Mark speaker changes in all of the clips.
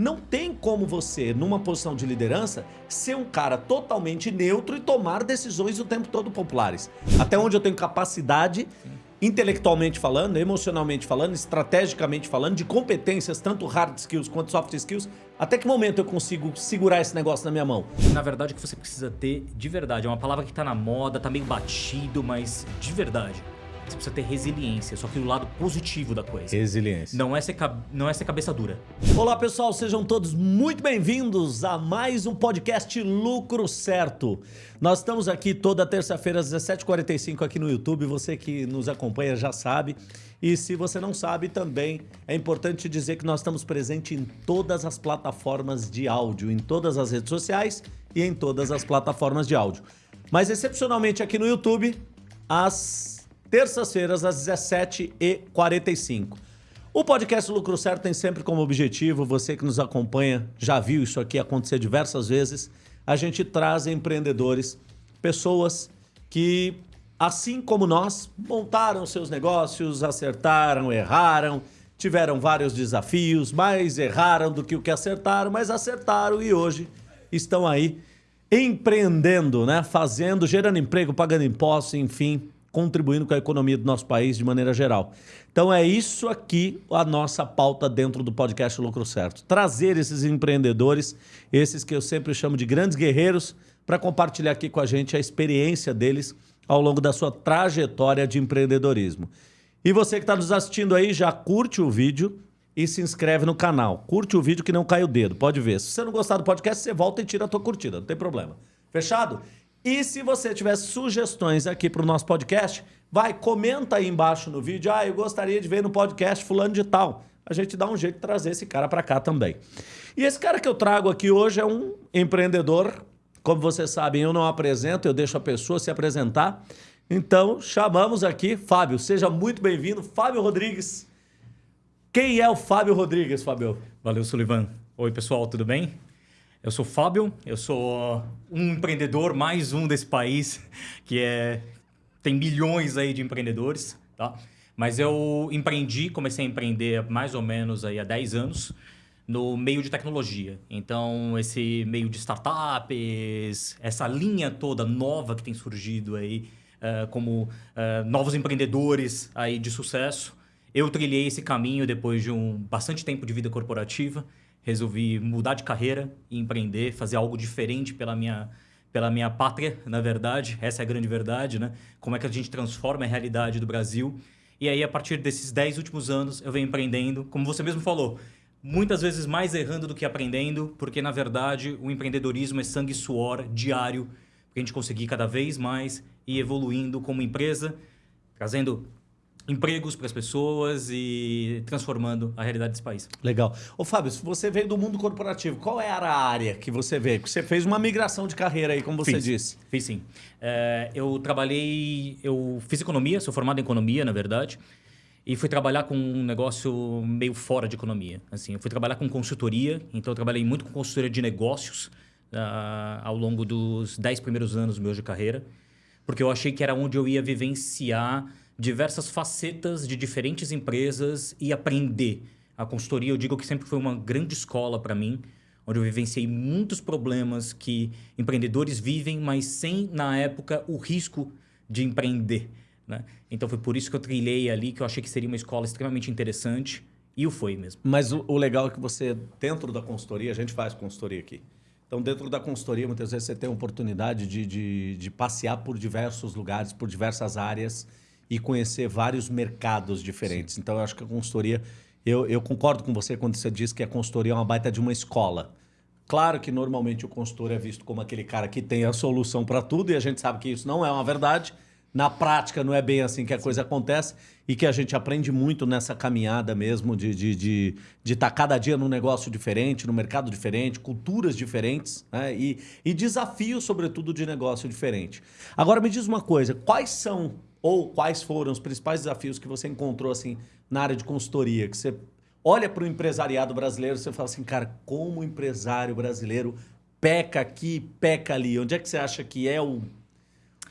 Speaker 1: Não tem como você, numa posição de liderança, ser um cara totalmente neutro e tomar decisões o tempo todo populares. Até onde eu tenho capacidade, intelectualmente falando, emocionalmente falando, estrategicamente falando, de competências, tanto hard skills quanto soft skills, até que momento eu consigo segurar esse negócio na minha mão?
Speaker 2: Na verdade, o que você precisa ter de verdade, é uma palavra que tá na moda, tá meio batido, mas de verdade você precisa ter resiliência, só que o lado positivo da coisa.
Speaker 1: Resiliência.
Speaker 2: Não é ser, não é ser cabeça dura.
Speaker 1: Olá pessoal, sejam todos muito bem-vindos a mais um podcast Lucro Certo. Nós estamos aqui toda terça-feira às 17h45 aqui no YouTube, você que nos acompanha já sabe. E se você não sabe também, é importante dizer que nós estamos presentes em todas as plataformas de áudio, em todas as redes sociais e em todas as plataformas de áudio. Mas excepcionalmente aqui no YouTube, às terças-feiras, às 17h45. O podcast Lucro Certo tem sempre como objetivo, você que nos acompanha já viu isso aqui acontecer diversas vezes, a gente traz empreendedores, pessoas que, assim como nós, montaram seus negócios, acertaram, erraram, tiveram vários desafios, mais erraram do que o que acertaram, mas acertaram e hoje estão aí empreendendo, né? Fazendo, gerando emprego, pagando impostos, enfim, contribuindo com a economia do nosso país de maneira geral. Então é isso aqui a nossa pauta dentro do podcast Lucro Certo. Trazer esses empreendedores, esses que eu sempre chamo de grandes guerreiros, para compartilhar aqui com a gente a experiência deles ao longo da sua trajetória de empreendedorismo. E você que está nos assistindo aí, já curte o vídeo e se inscreve no canal. Curte o vídeo que não cai o dedo, pode ver. Se você não gostar do podcast, você volta e tira a tua curtida, não tem problema. Fechado? E se você tiver sugestões aqui para o nosso podcast, vai, comenta aí embaixo no vídeo. Ah, eu gostaria de ver no podcast fulano de tal. A gente dá um jeito de trazer esse cara para cá também. E esse cara que eu trago aqui hoje é um empreendedor. Como vocês sabem, eu não apresento, eu deixo a pessoa se apresentar. Então, chamamos aqui Fábio. Seja muito bem-vindo, Fábio Rodrigues. Quem é o Fábio Rodrigues, Fábio?
Speaker 2: Valeu, Sullivan. Oi, pessoal, tudo bem? Eu sou Fábio, eu sou um empreendedor, mais um desse país, que é tem milhões aí de empreendedores, tá? Mas eu empreendi, comecei a empreender mais ou menos aí há 10 anos no meio de tecnologia. Então, esse meio de startups, essa linha toda nova que tem surgido aí, uh, como uh, novos empreendedores aí de sucesso, eu trilhei esse caminho depois de um bastante tempo de vida corporativa resolvi mudar de carreira empreender, fazer algo diferente pela minha, pela minha pátria, na verdade. Essa é a grande verdade, né? Como é que a gente transforma a realidade do Brasil. E aí, a partir desses 10 últimos anos, eu venho empreendendo, como você mesmo falou, muitas vezes mais errando do que aprendendo, porque, na verdade, o empreendedorismo é sangue e suor diário, para a gente conseguir cada vez mais ir evoluindo como empresa, trazendo empregos para as pessoas e transformando a realidade desse país.
Speaker 1: Legal. Ô Fábio, se você veio do mundo corporativo, qual era a área que você veio? Você fez uma migração de carreira aí, como você
Speaker 2: fiz,
Speaker 1: disse.
Speaker 2: Fiz sim. É, eu trabalhei, eu fiz economia, sou formado em economia, na verdade, e fui trabalhar com um negócio meio fora de economia. Assim, eu fui trabalhar com consultoria, então eu trabalhei muito com consultoria de negócios uh, ao longo dos 10 primeiros anos meus de carreira, porque eu achei que era onde eu ia vivenciar diversas facetas de diferentes empresas e aprender. A consultoria, eu digo que sempre foi uma grande escola para mim, onde eu vivenciei muitos problemas que empreendedores vivem, mas sem, na época, o risco de empreender. Né? Então foi por isso que eu trilhei ali, que eu achei que seria uma escola extremamente interessante. E o foi mesmo.
Speaker 1: Mas o, o legal é que você, dentro da consultoria, a gente faz consultoria aqui. Então, dentro da consultoria, muitas vezes você tem a oportunidade de, de, de passear por diversos lugares, por diversas áreas e conhecer vários mercados diferentes. Sim. Então, eu acho que a consultoria... Eu, eu concordo com você quando você diz que a consultoria é uma baita de uma escola. Claro que normalmente o consultor é visto como aquele cara que tem a solução para tudo e a gente sabe que isso não é uma verdade. Na prática não é bem assim que a coisa acontece e que a gente aprende muito nessa caminhada mesmo de estar de, de, de tá cada dia num negócio diferente, num mercado diferente, culturas diferentes né? e, e desafios, sobretudo, de negócio diferente. Agora me diz uma coisa, quais são ou quais foram os principais desafios que você encontrou assim na área de consultoria? Que você olha para o empresariado brasileiro e você fala assim, cara, como o empresário brasileiro peca aqui, peca ali. Onde é que você acha que é o,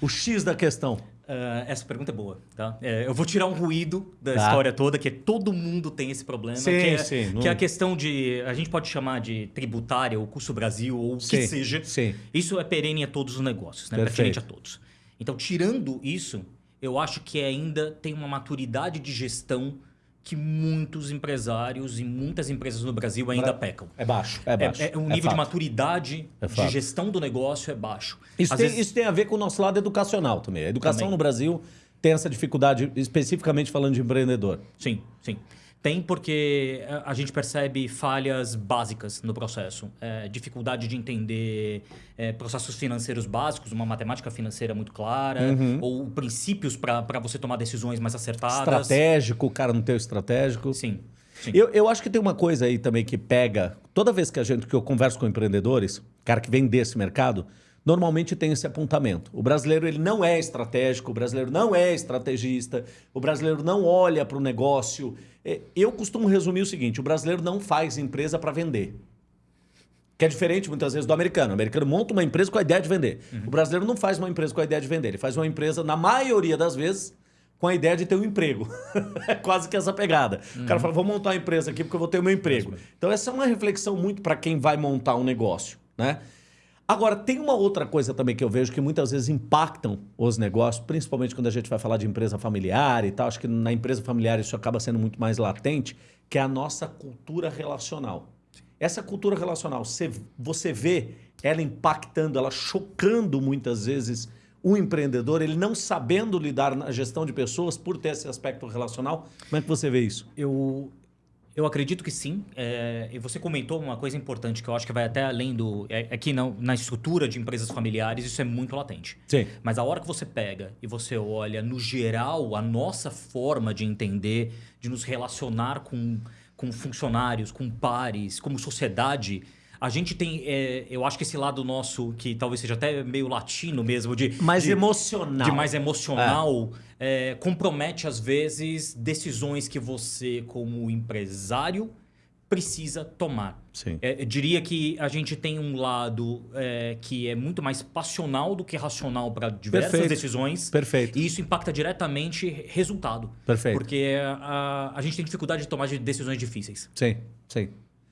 Speaker 1: o X da questão?
Speaker 2: Uh, essa pergunta é boa, tá? É, eu vou tirar um ruído da
Speaker 1: Tá.
Speaker 2: história toda, que todo mundo tem esse problema.
Speaker 1: Sim,
Speaker 2: que é,
Speaker 1: sim, não-
Speaker 2: Que é a questão de... A gente pode chamar de tributária, ou custo Brasil, ou o que seja.
Speaker 1: sim.
Speaker 2: Isso é perene a todos os negócios, né?
Speaker 1: Perfeito.
Speaker 2: Pertinente a todos. Então, tirando isso, eu acho que ainda tem uma maturidade de gestão que muitos empresários e muitas empresas no Brasil ainda pecam.
Speaker 1: É baixo. É baixo.
Speaker 2: É, é, o nível de maturidade
Speaker 1: É
Speaker 2: de gestão do negócio é baixo.
Speaker 1: Isso tem,
Speaker 2: vezes-
Speaker 1: isso tem a ver com o nosso lado educacional também. A educação
Speaker 2: Também.
Speaker 1: no Brasil tem essa dificuldade, especificamente falando de empreendedor.
Speaker 2: Sim, sim. Tem porque eh, a gente percebe falhas básicas no processo. É, dificuldade de entender eh, processos financeiros básicos, uma matemática financeira muito clara,
Speaker 1: Uhum.
Speaker 2: ou princípios para você tomar decisões mais acertadas.
Speaker 1: Estratégico, o cara não tem o estratégico.
Speaker 2: Sim, sim.
Speaker 1: Eu, eu acho que tem uma coisa aí também que pega. Toda vez que a gente que eu converso com empreendedores, cara que vem desse mercado, normalmente tem esse apontamento. O brasileiro ele não é estratégico, o brasileiro não é estrategista, o brasileiro não olha para o negócio. É, Eu costumo resumir o seguinte: o brasileiro não faz empresa para vender. Que é diferente muitas vezes do americano. O americano monta uma empresa com a ideia de vender. O brasileiro não faz uma empresa com a ideia de vender. Ele faz uma empresa, na maioria das vezes, com a ideia de ter um emprego. é quase que essa pegada. O cara fala, vou montar uma empresa aqui porque eu vou ter o meu emprego. Então essa é uma reflexão muito para quem vai montar um negócio, né? Agora, tem uma outra coisa também que eu vejo que muitas vezes impactam os negócios, principalmente quando a gente vai falar de empresa familiar e tal. Acho que na empresa familiar isso acaba sendo muito mais latente, que é a nossa cultura relacional. Essa cultura relacional, você, você vê ela impactando, ela chocando muitas vezes o empreendedor, ele não sabendo lidar na gestão de pessoas por ter esse aspecto relacional. Como é que você vê isso?
Speaker 2: Eu, eu acredito que sim. É, e você comentou uma coisa importante que eu acho que vai até além do. É, aqui na, na estrutura de empresas familiares, isso é muito latente.
Speaker 1: Sim.
Speaker 2: Mas a hora que você pega e você olha, no geral, a nossa forma de entender, de nos relacionar com, com funcionários, com pares, como sociedade. A gente tem, é, eu acho que esse lado nosso, que talvez seja até meio latino mesmo, de.
Speaker 1: Mais
Speaker 2: de,
Speaker 1: emocional.
Speaker 2: de mais emocional, é, compromete às vezes decisões que você, como empresário, precisa tomar.
Speaker 1: Sim.
Speaker 2: É, eu diria que a gente tem um lado é, que é muito mais passional do que racional para diversas
Speaker 1: Perfeito.
Speaker 2: decisões.
Speaker 1: Perfeito.
Speaker 2: E isso impacta diretamente resultado.
Speaker 1: Perfeito.
Speaker 2: Porque a, a gente tem dificuldade de tomar de decisões difíceis.
Speaker 1: Sim, sim.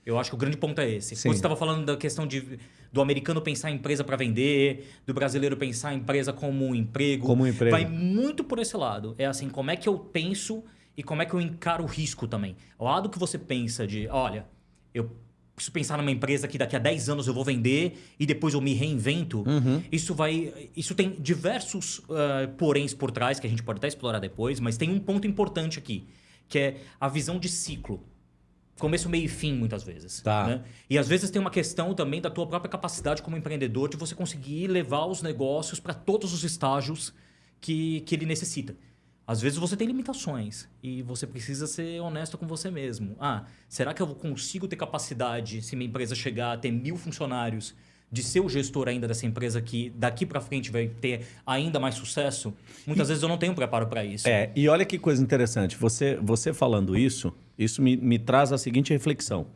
Speaker 2: Eu acho que o grande ponto é esse.
Speaker 1: Sim.
Speaker 2: Quando você estava falando da questão de, do americano pensar em empresa para vender, do brasileiro pensar em empresa como um emprego.
Speaker 1: Como um emprego.
Speaker 2: Vai muito por esse lado. É assim, como é que eu penso e como é que eu encaro o risco também. O lado que você pensa de, olha, eu preciso pensar numa empresa que daqui a 10 anos eu vou vender e depois eu me reinvento.
Speaker 1: Uhum.
Speaker 2: Isso vai. Isso tem diversos uh, poréns por trás, que a gente pode até explorar depois, mas tem um ponto importante aqui, que é a visão de ciclo. Começo, meio e fim, muitas vezes.
Speaker 1: Tá.
Speaker 2: né? E às vezes tem uma questão também da tua própria capacidade como empreendedor de você conseguir levar os negócios para todos os estágios que, que ele necessita. Às vezes você tem limitações e você precisa ser honesto com você mesmo. Ah, será que eu consigo ter capacidade, se minha empresa chegar a ter mil funcionários, de ser o gestor ainda dessa empresa que daqui para frente vai ter ainda mais sucesso? Muitas vezes eu não tenho preparo para isso.
Speaker 1: É, e olha que coisa interessante. Você, você falando isso, isso me, me traz a seguinte reflexão.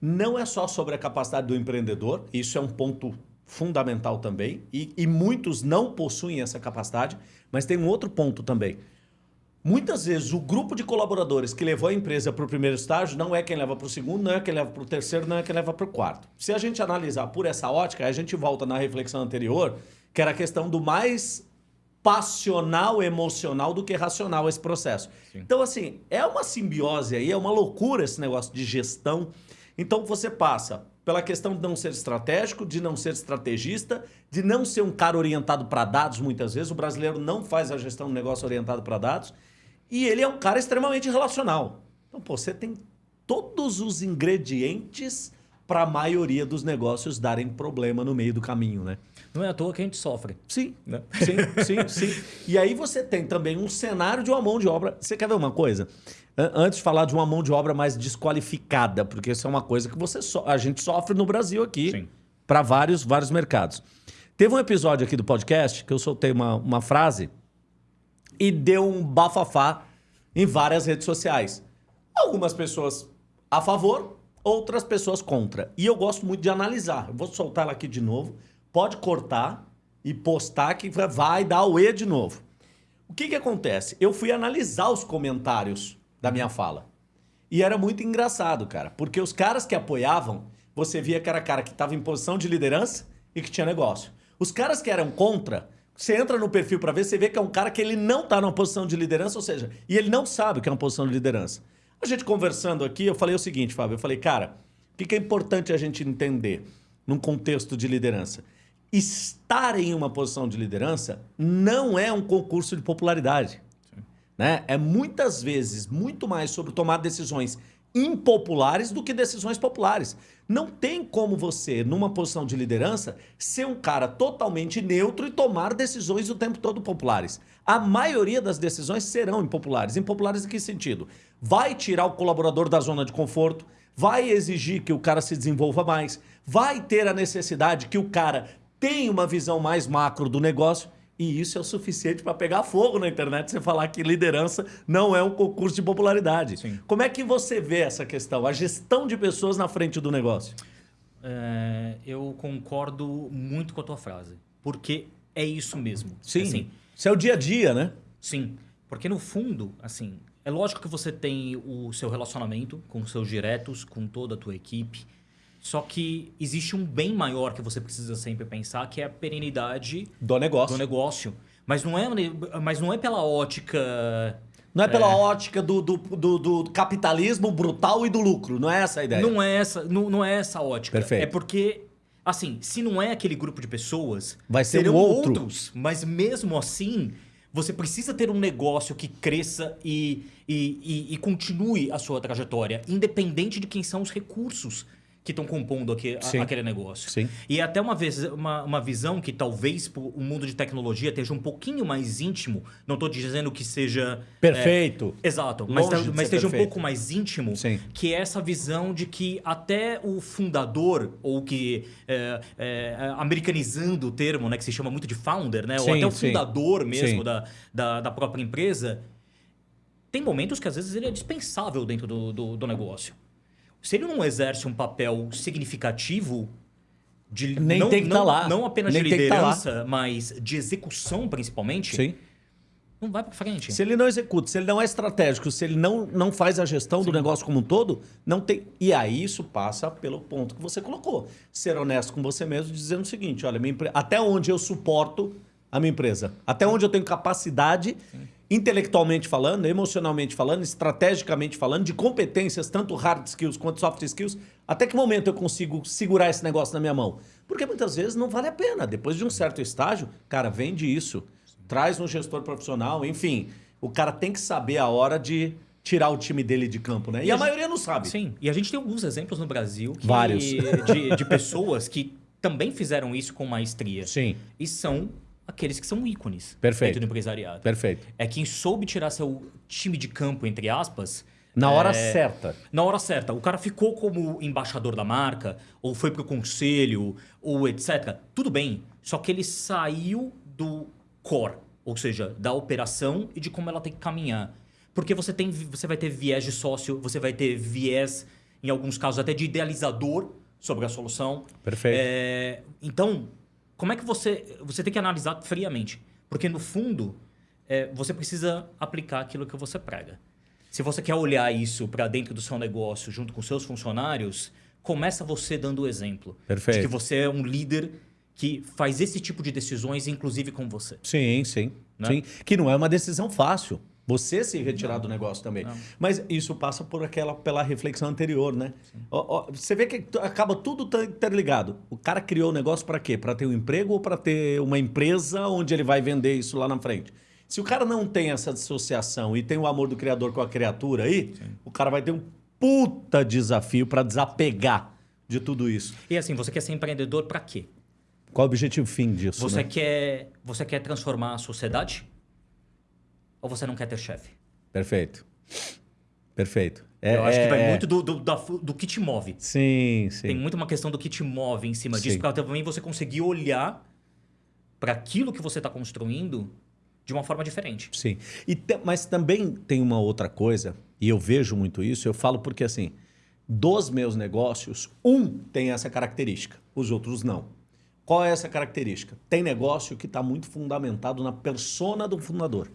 Speaker 1: Não é só sobre a capacidade do empreendedor, isso é um ponto fundamental também, e, e muitos não possuem essa capacidade, mas tem um outro ponto também. Muitas vezes o grupo de colaboradores que levou a empresa para o primeiro estágio não é quem leva para o segundo, não é quem leva para o terceiro, não é quem leva para o quarto. Se a gente analisar por essa ótica, a gente volta na reflexão anterior, que era a questão do mais passional, emocional do que racional esse processo. Então, assim, é uma simbiose aí, é uma loucura esse negócio de gestão. Então, você passa pela questão de não ser estratégico, de não ser estrategista, de não ser um cara orientado para dados muitas vezes. O brasileiro não faz a gestão do negócio orientado para dados. E ele é um cara extremamente relacional. Então, pô, você tem todos os ingredientes para a maioria dos negócios darem problema no meio do caminho, né?
Speaker 2: Não é à toa que a gente sofre.
Speaker 1: Sim,
Speaker 2: Né?
Speaker 1: sim, sim, sim. E aí você tem também um cenário de uma mão de obra. Você quer ver uma coisa? An- Antes de falar de uma mão de obra mais desqualificada, porque isso é uma coisa que você so- a gente sofre no Brasil aqui para vários, vários mercados. Teve um episódio aqui do podcast que eu soltei uma, uma frase e deu um bafafá em várias redes sociais. Algumas pessoas a favor, outras pessoas contra. E eu gosto muito de analisar. Eu vou soltar ela aqui de novo. Pode cortar e postar que vai dar o E de novo. O que, que acontece? Eu fui analisar os comentários da minha fala. E era muito engraçado, cara, porque os caras que apoiavam, você via que era cara que estava em posição de liderança e que tinha negócio. Os caras que eram contra, você entra no perfil para ver, você vê que é um cara que ele não está numa posição de liderança, ou seja, e ele não sabe que é uma posição de liderança. A gente conversando aqui, eu falei o seguinte, Fábio, eu falei, cara, o que, que é importante a gente entender num contexto de liderança? Estar em uma posição de liderança não é um concurso de popularidade. Né? É muitas vezes muito mais sobre tomar decisões impopulares do que decisões populares. Não tem como você, numa posição de liderança, ser um cara totalmente neutro e tomar decisões o tempo todo populares. A maioria das decisões serão impopulares. Impopulares em que sentido? Vai tirar o colaborador da zona de conforto, vai exigir que o cara se desenvolva mais, vai ter a necessidade que o cara tenha uma visão mais macro do negócio e isso é o suficiente para pegar fogo na internet você falar que liderança não é um concurso de popularidade. Sim. Como é que você vê essa questão, a gestão de pessoas na frente do negócio?
Speaker 2: É, eu concordo muito com a tua frase, porque é isso mesmo.
Speaker 1: Sim, assim, isso é o dia a dia, né?
Speaker 2: Sim, porque no fundo, assim, é lógico que você tem o seu relacionamento com os seus diretos, com toda a tua equipe, só que existe um bem maior que você precisa sempre pensar, que é a perenidade
Speaker 1: do negócio.
Speaker 2: Do negócio. Mas não é, mas não é pela ótica.
Speaker 1: Não é pela é... ótica do, do, do, do, capitalismo brutal e do lucro. Não é essa a ideia.
Speaker 2: Não é essa, não, não é essa ótica.
Speaker 1: Perfeito.
Speaker 2: É porque, assim, se não é aquele grupo de pessoas,
Speaker 1: vai ser um outro. outros.
Speaker 2: Mas mesmo assim, você precisa ter um negócio que cresça e, e, e, e continue a sua trajetória, independente de quem são os recursos que estão compondo aqui, a, aquele negócio.
Speaker 1: Sim.
Speaker 2: E é até uma, vez, uma, uma visão que talvez o mundo de tecnologia esteja um pouquinho mais íntimo. Não estou dizendo que seja...
Speaker 1: Perfeito.
Speaker 2: É, exato. Mas, mas esteja perfeito. um pouco mais íntimo.
Speaker 1: Sim.
Speaker 2: Que é essa visão de que até o fundador, ou que... É, é, americanizando o termo, né, que se chama muito de founder, né?
Speaker 1: Sim,
Speaker 2: ou até o fundador mesmo da, da, da própria empresa tem momentos que às vezes ele é dispensável dentro do, do, do negócio se ele não exerce um papel significativo de
Speaker 1: Nem
Speaker 2: não,
Speaker 1: tem que
Speaker 2: não,
Speaker 1: tá lá.
Speaker 2: não apenas
Speaker 1: Nem
Speaker 2: de
Speaker 1: tem que tá lá.
Speaker 2: liderança, mas de execução principalmente,
Speaker 1: Sim.
Speaker 2: não vai para frente.
Speaker 1: Se ele não executa, se ele não é estratégico, se ele não, não faz a gestão do negócio como um todo, não tem. E aí isso passa pelo ponto que você colocou. Ser honesto com você mesmo, dizendo o seguinte: olha, minha empre... até onde eu suporto a minha empresa, até onde eu tenho capacidade. Intelectualmente falando, emocionalmente falando, estrategicamente falando, de competências, tanto hard skills quanto soft skills, até que momento eu consigo segurar esse negócio na minha mão? Porque muitas vezes não vale a pena. Depois de um certo estágio, cara, vende isso, traz um gestor profissional, enfim, o cara tem que saber a hora de tirar o time dele de campo, né? E,
Speaker 2: E
Speaker 1: a,
Speaker 2: a gente-
Speaker 1: maioria não sabe.
Speaker 2: Sim, e a gente tem alguns exemplos no Brasil que-
Speaker 1: Vários.
Speaker 2: De, de pessoas que também fizeram isso com maestria.
Speaker 1: Sim,
Speaker 2: E são aqueles que são ícones
Speaker 1: Perfeito.
Speaker 2: dentro do empresariado.
Speaker 1: perfeito.
Speaker 2: É quem soube tirar seu time de campo, entre aspas,
Speaker 1: Na hora
Speaker 2: é,
Speaker 1: certa.
Speaker 2: Na hora certa. O cara ficou como embaixador da marca, ou foi pro conselho, ou etc. Tudo bem. Só que ele saiu do core, ou seja, da operação e de como ela tem que caminhar. Porque você, tem, você vai ter viés de sócio, você vai ter viés, em alguns casos, até de idealizador sobre a solução.
Speaker 1: Perfeito.
Speaker 2: É, então, como é que você. Você tem que analisar friamente. Porque, no fundo, é, você precisa aplicar aquilo que você prega. Se você quer olhar isso para dentro do seu negócio, junto com seus funcionários, começa você dando o exemplo.
Speaker 1: Perfeito.
Speaker 2: De que você é um líder que faz esse tipo de decisões, inclusive com você.
Speaker 1: Sim, sim,
Speaker 2: Né?
Speaker 1: sim. Que não é uma decisão fácil. Você se retirar do negócio também.
Speaker 2: Não.
Speaker 1: Mas isso passa por aquela pela reflexão anterior, né? Ó, ó, você vê que acaba tudo tá interligado. O cara criou o negócio para quê? Para ter um emprego ou para ter uma empresa onde ele vai vender isso lá na frente? Se o cara não tem essa dissociação e tem o amor do criador com a criatura aí, o cara vai ter um puta desafio para desapegar de tudo isso.
Speaker 2: E assim, você quer ser empreendedor para quê?
Speaker 1: Qual o objetivo fim disso?
Speaker 2: Você
Speaker 1: né?
Speaker 2: quer, você quer transformar a sociedade? Ou você não quer ter chefe?
Speaker 1: Perfeito. Perfeito. É-
Speaker 2: Eu acho que
Speaker 1: é-
Speaker 2: vai
Speaker 1: é-
Speaker 2: muito do, do, da- do que te move.
Speaker 1: Sim, sim.
Speaker 2: Tem muito uma questão do que te move em cima disso,
Speaker 1: Sim.
Speaker 2: para também você conseguir olhar para aquilo que você está construindo de uma forma diferente.
Speaker 1: Sim. E te- mas também tem uma outra coisa, e eu vejo muito isso, eu falo porque assim, dos meus negócios, um tem essa característica, os outros não. Qual é essa característica? Tem negócio que está muito fundamentado na persona do fundador.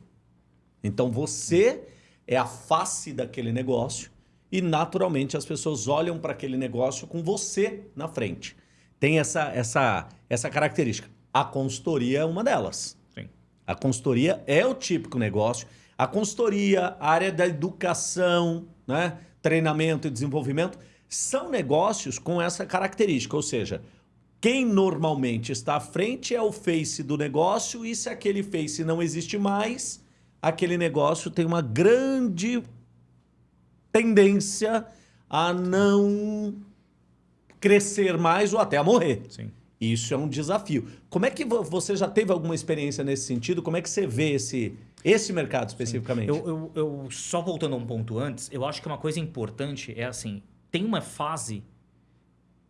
Speaker 1: Então você é a face daquele negócio e naturalmente as pessoas olham para aquele negócio com você na frente. Tem essa, essa, essa característica. A consultoria é uma delas.
Speaker 2: Sim.
Speaker 1: A consultoria é o típico negócio. A consultoria, a área da educação, né? treinamento e desenvolvimento, são negócios com essa característica. Ou seja, quem normalmente está à frente é o face do negócio e se aquele face não existe mais, aquele negócio tem uma grande tendência a não crescer mais ou até a morrer.
Speaker 2: Sim.
Speaker 1: Isso é um desafio. Como é que você já teve alguma experiência nesse sentido? Como é que você vê esse, esse mercado especificamente?
Speaker 2: Eu, eu, eu, só voltando a um ponto antes, eu acho que uma coisa importante é assim, tem uma fase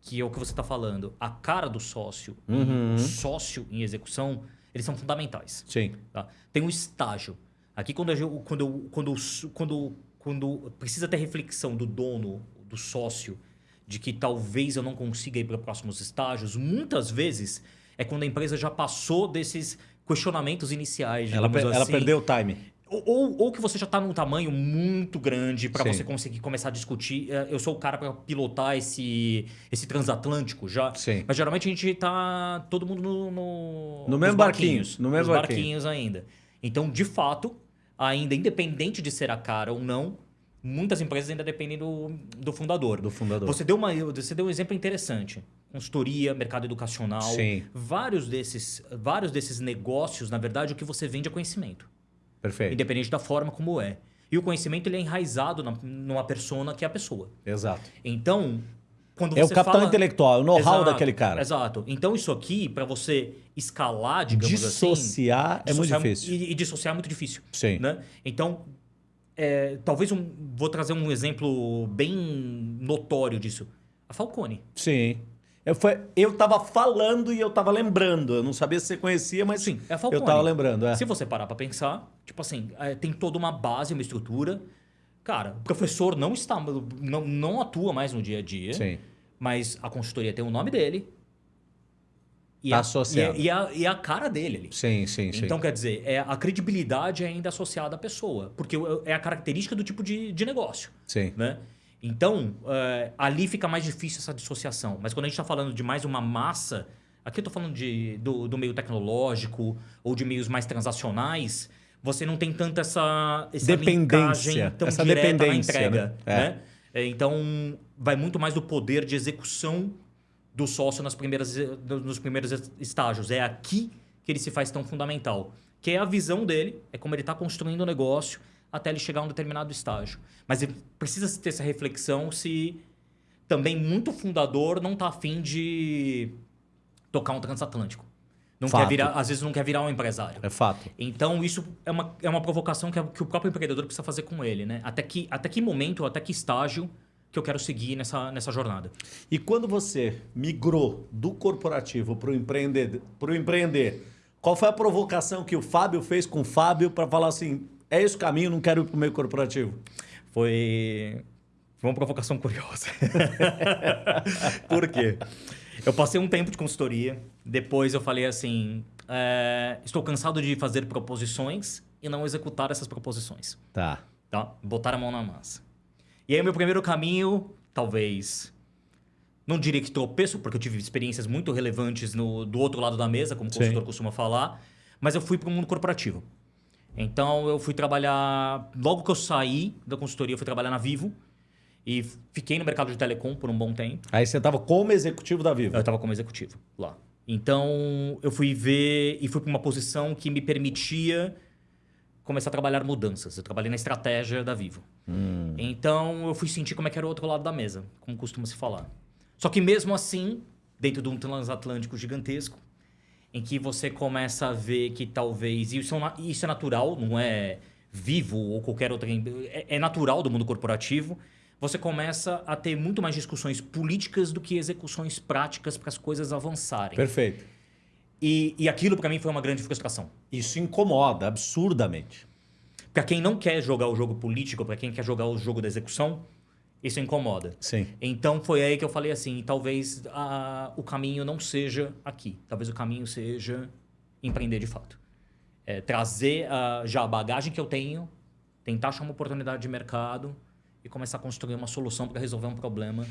Speaker 2: que é o que você está falando, a cara do sócio
Speaker 1: uhum.
Speaker 2: o sócio em execução, eles são fundamentais.
Speaker 1: Sim.
Speaker 2: Tá? Tem um estágio. Aqui quando, eu, quando, quando, quando, quando precisa ter reflexão do dono, do sócio, de que talvez eu não consiga ir para próximos estágios, muitas vezes é quando a empresa já passou desses questionamentos iniciais.
Speaker 1: Ela, per,
Speaker 2: assim.
Speaker 1: ela perdeu o time.
Speaker 2: Ou, ou que você já está num tamanho muito grande para você conseguir começar a discutir. É, eu sou o cara para pilotar esse, esse transatlântico já.
Speaker 1: Sim.
Speaker 2: Mas geralmente a gente está todo mundo no, no,
Speaker 1: no mesmo barquinhos, no mesmo
Speaker 2: barquinhos ainda. Então, de fato, ainda independente de ser a cara ou não, muitas empresas ainda dependem do, do fundador.
Speaker 1: Do fundador.
Speaker 2: Você deu, uma, você deu um exemplo interessante. Consultoria, mercado educacional.
Speaker 1: Sim.
Speaker 2: Vários desses, vários desses negócios, na verdade, o que você vende é conhecimento.
Speaker 1: Perfeito.
Speaker 2: Independente da forma como é. E o conhecimento ele é enraizado na, numa persona que é a pessoa.
Speaker 1: Exato.
Speaker 2: Então, quando
Speaker 1: é o capital
Speaker 2: fala...
Speaker 1: intelectual, é o know-how daquele cara.
Speaker 2: Exato. Então, isso aqui, para você escalar, digamos
Speaker 1: dissociar
Speaker 2: assim...
Speaker 1: É muito difícil.
Speaker 2: E, e, dissociar é muito difícil.
Speaker 1: Sim.
Speaker 2: Né? Então, é, talvez um, vou trazer um exemplo bem notório disso. A Falcone.
Speaker 1: Sim. Eu, foi, eu tava falando e eu tava lembrando. Eu não sabia se você conhecia, mas
Speaker 2: Sim, é a Falcone.
Speaker 1: eu tava lembrando. É.
Speaker 2: Se você parar para pensar, tipo assim, é, tem toda uma base, uma estrutura. Cara, o professor não está, não, não atua mais no dia a dia.
Speaker 1: Sim.
Speaker 2: Mas a consultoria tem o nome dele. E
Speaker 1: tá
Speaker 2: a,
Speaker 1: associado.
Speaker 2: E, a, e a cara dele ali.
Speaker 1: Sim, sim, sim.
Speaker 2: Então, quer dizer, é, a credibilidade é ainda associada à pessoa. Porque é a característica do tipo de, de negócio.
Speaker 1: Sim.
Speaker 2: Né? Então, uh, ali fica mais difícil essa dissociação. Mas quando a gente está falando de mais uma massa, aqui eu estou falando de, do, do, meio tecnológico ou de meios mais transacionais, você não tem tanta essa, essa
Speaker 1: dependência,
Speaker 2: tão
Speaker 1: essa
Speaker 2: direta
Speaker 1: dependência,
Speaker 2: na entrega.
Speaker 1: né?
Speaker 2: Né? É. Então, vai muito mais do poder de execução do sócio nas primeiras, nos primeiros estágios. É aqui que ele se faz tão fundamental. Que é a visão dele, é como ele está construindo o negócio, até ele chegar a um determinado estágio. Mas precisa ter essa reflexão se também muito fundador não está afim de tocar um transatlântico. Não
Speaker 1: fato.
Speaker 2: quer virar, às vezes não quer virar um empresário.
Speaker 1: É fato.
Speaker 2: Então, isso é uma, é uma provocação que, que o próprio empreendedor precisa fazer com ele. Né? Até, que, até que momento, até que estágio que eu quero seguir nessa, nessa jornada.
Speaker 1: E quando você migrou do corporativo para o empreender, empreender, qual foi a provocação que o Fábio fez com o Fábio para falar assim, é esse o caminho, não quero ir para o meio corporativo?
Speaker 2: Foi... Foi uma provocação curiosa. Por quê? Eu passei um tempo de consultoria, depois eu falei assim, é, estou cansado de fazer proposições e não executar essas proposições.
Speaker 1: Tá.
Speaker 2: Tá? Botar a mão na massa. E aí, meu primeiro caminho, talvez. Não diria que tropeço, porque eu tive experiências muito relevantes no, do outro lado da mesa, como o consultor costuma falar, mas eu fui para o mundo corporativo. Então, eu fui trabalhar. Logo que eu saí da consultoria, eu fui trabalhar na Vivo. E fiquei no mercado de telecom por um bom tempo.
Speaker 1: Aí você estava como executivo da Vivo?
Speaker 2: Eu estava como executivo lá. Então, eu fui ver e fui para uma posição que me permitia começar a trabalhar mudanças. Eu trabalhei na estratégia da Vivo.
Speaker 1: Hum.
Speaker 2: Então, eu fui sentir como é que era o outro lado da mesa, como costuma se falar. Só que mesmo assim, dentro de um transatlântico gigantesco, em que você começa a ver que talvez... Isso é, isso é natural, não é Vivo ou qualquer outra... É, é natural do mundo corporativo. Você começa a ter muito mais discussões políticas do que execuções práticas para as coisas avançarem.
Speaker 1: Perfeito.
Speaker 2: E, e aquilo para mim foi uma grande frustração.
Speaker 1: Isso incomoda absurdamente.
Speaker 2: Para quem não quer jogar o jogo político, para quem quer jogar o jogo da execução, isso incomoda.
Speaker 1: Sim.
Speaker 2: Então foi aí que eu falei assim, talvez a, o caminho não seja aqui. Talvez o caminho seja empreender de fato. é, trazer uh, já a bagagem que eu tenho, tentar achar uma oportunidade de mercado e começar a construir uma solução para resolver um problema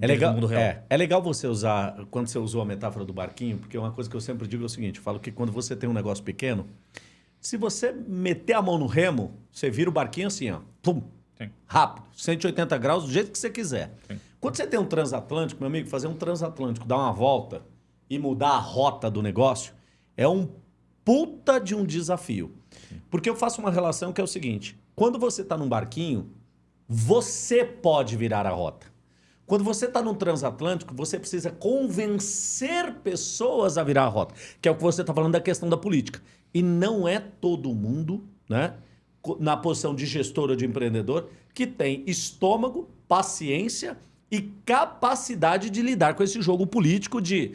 Speaker 1: é legal, é, é legal você usar, quando você usou a metáfora do barquinho, porque uma coisa que eu sempre digo é o seguinte: eu falo que quando você tem um negócio pequeno, se você meter a mão no remo, você vira o barquinho assim, ó, pum, Sim. rápido, 180 graus, do jeito que você quiser. Sim. Quando você tem um transatlântico, meu amigo, fazer um transatlântico, dar uma volta e mudar a rota do negócio, é um puta de um desafio. Sim. Porque eu faço uma relação que é o seguinte: quando você está num barquinho, você pode virar a rota. Quando você está num transatlântico, você precisa convencer pessoas a virar a rota, que é o que você está falando da questão da política. E não é todo mundo, né, na posição de gestor ou de empreendedor, que tem estômago, paciência e capacidade de lidar com esse jogo político de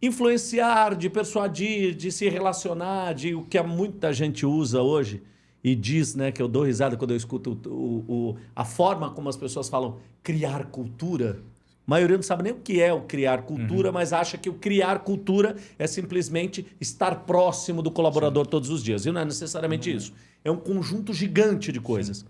Speaker 1: influenciar, de persuadir, de se relacionar, de o que muita gente usa hoje e diz, né, que eu dou risada quando eu escuto o, o, a forma como as pessoas falam criar cultura. A maioria não sabe nem o que é o criar cultura, uhum. mas acha que o criar cultura é simplesmente estar próximo do colaborador Sim. todos os dias. E não é necessariamente uhum. isso. É um conjunto gigante de coisas. Sim.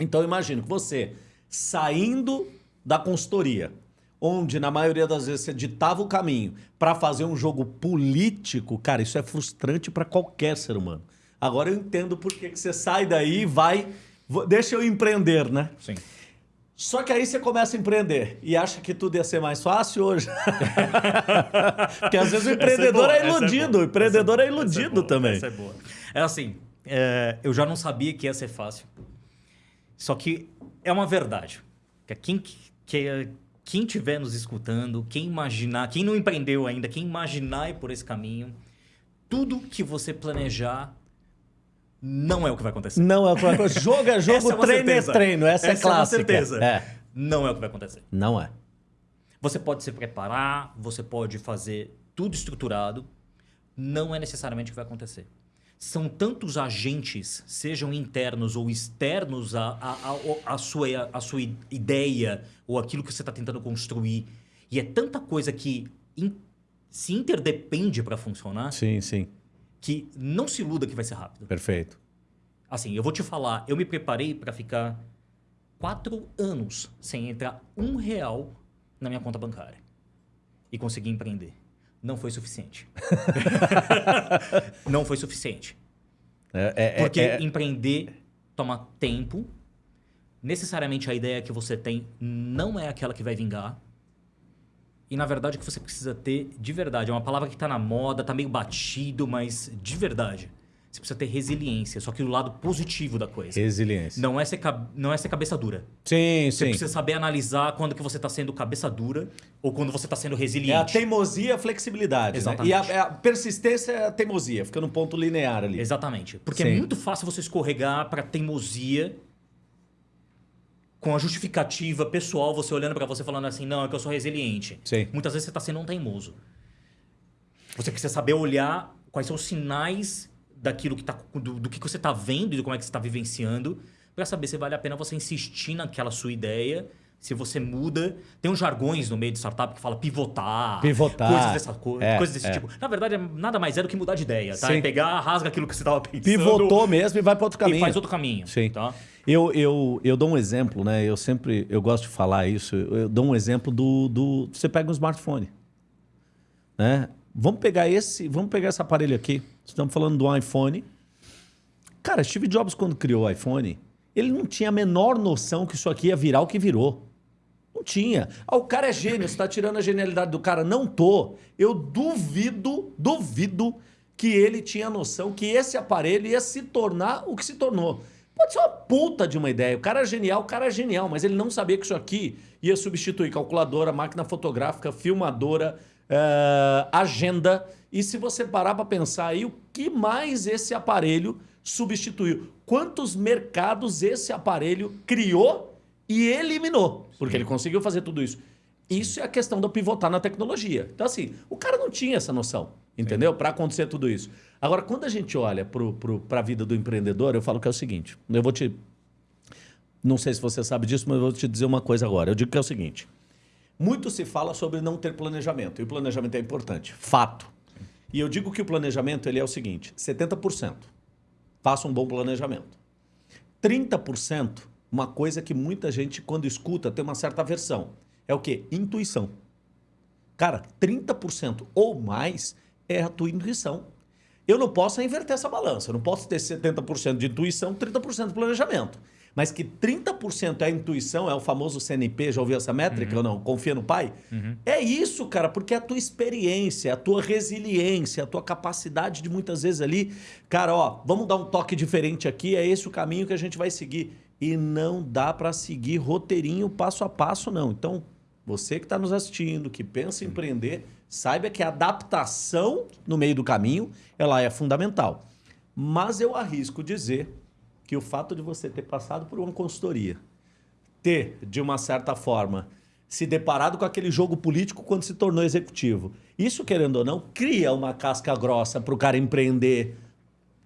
Speaker 1: Então, imagino que você, saindo da consultoria, onde na maioria das vezes você ditava o caminho para fazer um jogo político, cara, isso é frustrante para qualquer ser humano. Agora eu entendo por que você sai daí e vai. Deixa eu empreender, né?
Speaker 2: Sim.
Speaker 1: Só que aí você começa a empreender e acha que tudo ia ser mais fácil hoje. Porque às vezes o empreendedor é, é, iludido. É o empreendedor é, é iludido também.
Speaker 2: Essa é boa. É assim, é, eu já não sabia que ia ser fácil. Só que é uma verdade. Que quem, que, quem estiver nos escutando, quem imaginar, quem não empreendeu ainda, quem imaginar ir por esse caminho, tudo que você planejar não é o que vai acontecer.
Speaker 1: Não é o que vai acontecer. Jogo é jogo, é treino é treino. Essa, é Essa é clássica.
Speaker 2: É uma certeza. É. Não é o que vai acontecer.
Speaker 1: Não é.
Speaker 2: Você pode se preparar, você pode fazer tudo estruturado. Não é necessariamente o que vai acontecer. São tantos agentes, sejam internos ou externos à, a a a sua, a sua ideia ou aquilo que você está tentando construir. E é tanta coisa que in, se interdepende para funcionar.
Speaker 1: Sim, sim
Speaker 2: que não se iluda que vai ser rápido.
Speaker 1: Perfeito.
Speaker 2: Assim, eu vou te falar, eu me preparei para ficar quatro anos sem entrar um real na minha conta bancária e conseguir empreender. Não foi suficiente. não foi suficiente. É, é, é Porque é, empreender toma tempo. Necessariamente a ideia que você tem não é aquela que vai vingar. E na verdade o que você precisa ter de verdade, é uma palavra que está na moda, está meio batido, mas de verdade. Você precisa ter resiliência, só que do lado positivo da coisa.
Speaker 1: Resiliência.
Speaker 2: Não é ser, não é ser cabeça dura.
Speaker 1: Sim,
Speaker 2: você
Speaker 1: sim. Você
Speaker 2: precisa saber analisar quando que você está sendo cabeça dura ou quando você está sendo resiliente. É
Speaker 1: a teimosia e a flexibilidade. Exatamente. Né? E a, a, persistência é a teimosia, fica num ponto linear ali.
Speaker 2: Exatamente. Porque é sim. é muito fácil você escorregar para teimosia com a justificativa pessoal, você olhando para você falando assim, não, é que eu sou resiliente.
Speaker 1: Sim.
Speaker 2: Muitas vezes você está sendo um teimoso. Você precisa saber olhar quais são os sinais daquilo que tá, do, do que você está vendo e do como é que você está vivenciando, para saber se vale a pena você insistir naquela sua ideia se você muda. Tem uns jargões no meio de startup que fala pivotar.
Speaker 1: Pivotar.
Speaker 2: Coisas, dessa, co é, coisas desse é. tipo. Na verdade, nada mais é do que mudar de ideia, tá? É pegar, rasga aquilo que você estava pensando.
Speaker 1: Pivotou mesmo e vai para outro caminho. E
Speaker 2: faz outro caminho.
Speaker 1: Sim. Tá? Eu, eu, eu dou um exemplo, né? Eu sempre eu gosto de falar isso. Eu dou um exemplo do. do você pega um smartphone. Né? Vamos pegar esse, vamos pegar esse aparelho aqui. Estamos falando do iPhone. Cara, Steve Jobs, quando criou o iPhone, ele não tinha a menor noção que isso aqui ia virar o que virou. Não tinha. Ah, o cara é gênio, você está tirando a genialidade do cara. Não tô. Eu duvido, duvido que ele tinha noção que esse aparelho ia se tornar o que se tornou. Pode ser uma puta de uma ideia. O cara é genial, o cara é genial, mas ele não sabia que isso aqui ia substituir calculadora, máquina fotográfica, filmadora, uh, agenda. E se você parar para pensar aí, o que mais esse aparelho substituiu? Quantos mercados esse aparelho criou e eliminou, porque ele conseguiu fazer tudo isso. Isso é a questão do pivotar na tecnologia. Então, assim, o cara não tinha essa noção, entendeu? Para acontecer tudo isso. Agora, quando a gente olha para a vida do empreendedor, eu falo que é o seguinte: eu vou te. Não sei se você sabe disso, mas eu vou te dizer uma coisa agora. Eu digo que é o seguinte: muito se fala sobre não ter planejamento, e o planejamento é importante. Fato. E eu digo que o planejamento ele é o seguinte: 70%. Faça um bom planejamento. 30%, uma coisa que muita gente, quando escuta, tem uma certa aversão. É o quê? Intuição. Cara, 30% ou mais é a tua intuição. Eu não posso inverter essa balança. Eu não posso ter 70% de intuição, 30% de planejamento. Mas que 30% é a intuição, é o famoso CNP, já ouviu essa métrica
Speaker 2: Uhum.
Speaker 1: ou não? Confia no pai? É isso, cara, porque é a tua experiência, a tua resiliência, a tua capacidade de muitas vezes ali, cara, ó, vamos dar um toque diferente aqui, é esse o caminho que a gente vai seguir. E não dá para seguir roteirinho passo a passo, não. Então, você que está nos assistindo, que pensa em empreender, saiba que a adaptação no meio do caminho, ela é fundamental. Mas eu arrisco dizer que o fato de você ter passado por uma consultoria, ter, de uma certa forma, se deparado com aquele jogo político quando se tornou executivo, isso, querendo ou não, cria uma casca grossa para o cara empreender,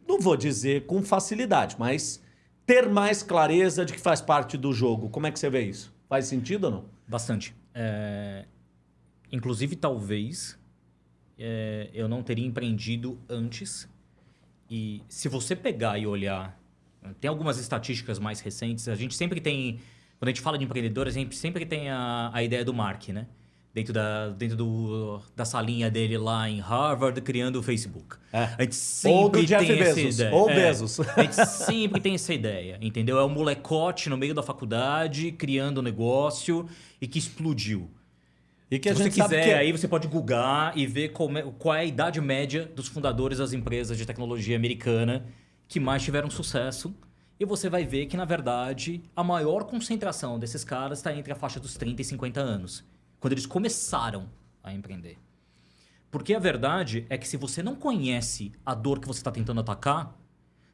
Speaker 1: não vou dizer com facilidade, mas ter mais clareza de que faz parte do jogo. Como é que você vê isso? Faz sentido ou não?
Speaker 2: Bastante. É, Inclusive, talvez é, eu não teria empreendido antes. E se você pegar e olhar, tem algumas estatísticas mais recentes. A gente sempre tem, quando a gente fala de empreendedor, a gente sempre tem a, a ideia do Mark, né? Dentro, da, dentro do, da salinha dele lá em Harvard, criando o Facebook.
Speaker 1: É.
Speaker 2: A gente sempre
Speaker 1: Ou do Jeff
Speaker 2: tem essa
Speaker 1: Bezos,
Speaker 2: ideia.
Speaker 1: ou
Speaker 2: É.
Speaker 1: Bezos.
Speaker 2: A gente sempre tem essa ideia, entendeu? É um molecote no meio da faculdade, criando um negócio e que explodiu.
Speaker 1: E que
Speaker 2: Se
Speaker 1: a
Speaker 2: você
Speaker 1: gente sabe
Speaker 2: quiser,
Speaker 1: que é-
Speaker 2: aí você pode googar e ver é- qual é a idade média dos fundadores das empresas de tecnologia americana que mais tiveram sucesso. E você vai ver que, na verdade, a maior concentração desses caras está entre a faixa dos 30 e 50 anos, quando eles começaram a empreender. Porque a verdade é que se você não conhece a dor que você está tentando atacar,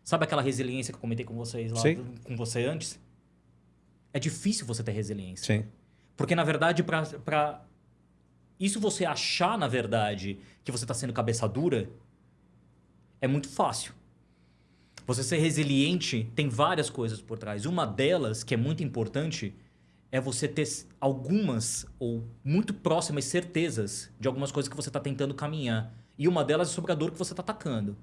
Speaker 2: sabe aquela resiliência que eu comentei com vocês lá,
Speaker 1: Sim.
Speaker 2: com você antes? É difícil você ter resiliência.
Speaker 1: Sim.
Speaker 2: Porque, na verdade, para isso você achar, na verdade, que você está sendo cabeça dura, é muito fácil. Você ser resiliente tem várias coisas por trás. Uma delas, que é muito importante, é você ter algumas ou muito próximas certezas de algumas coisas que você está tentando caminhar. E uma delas é sobre a dor que você está atacando.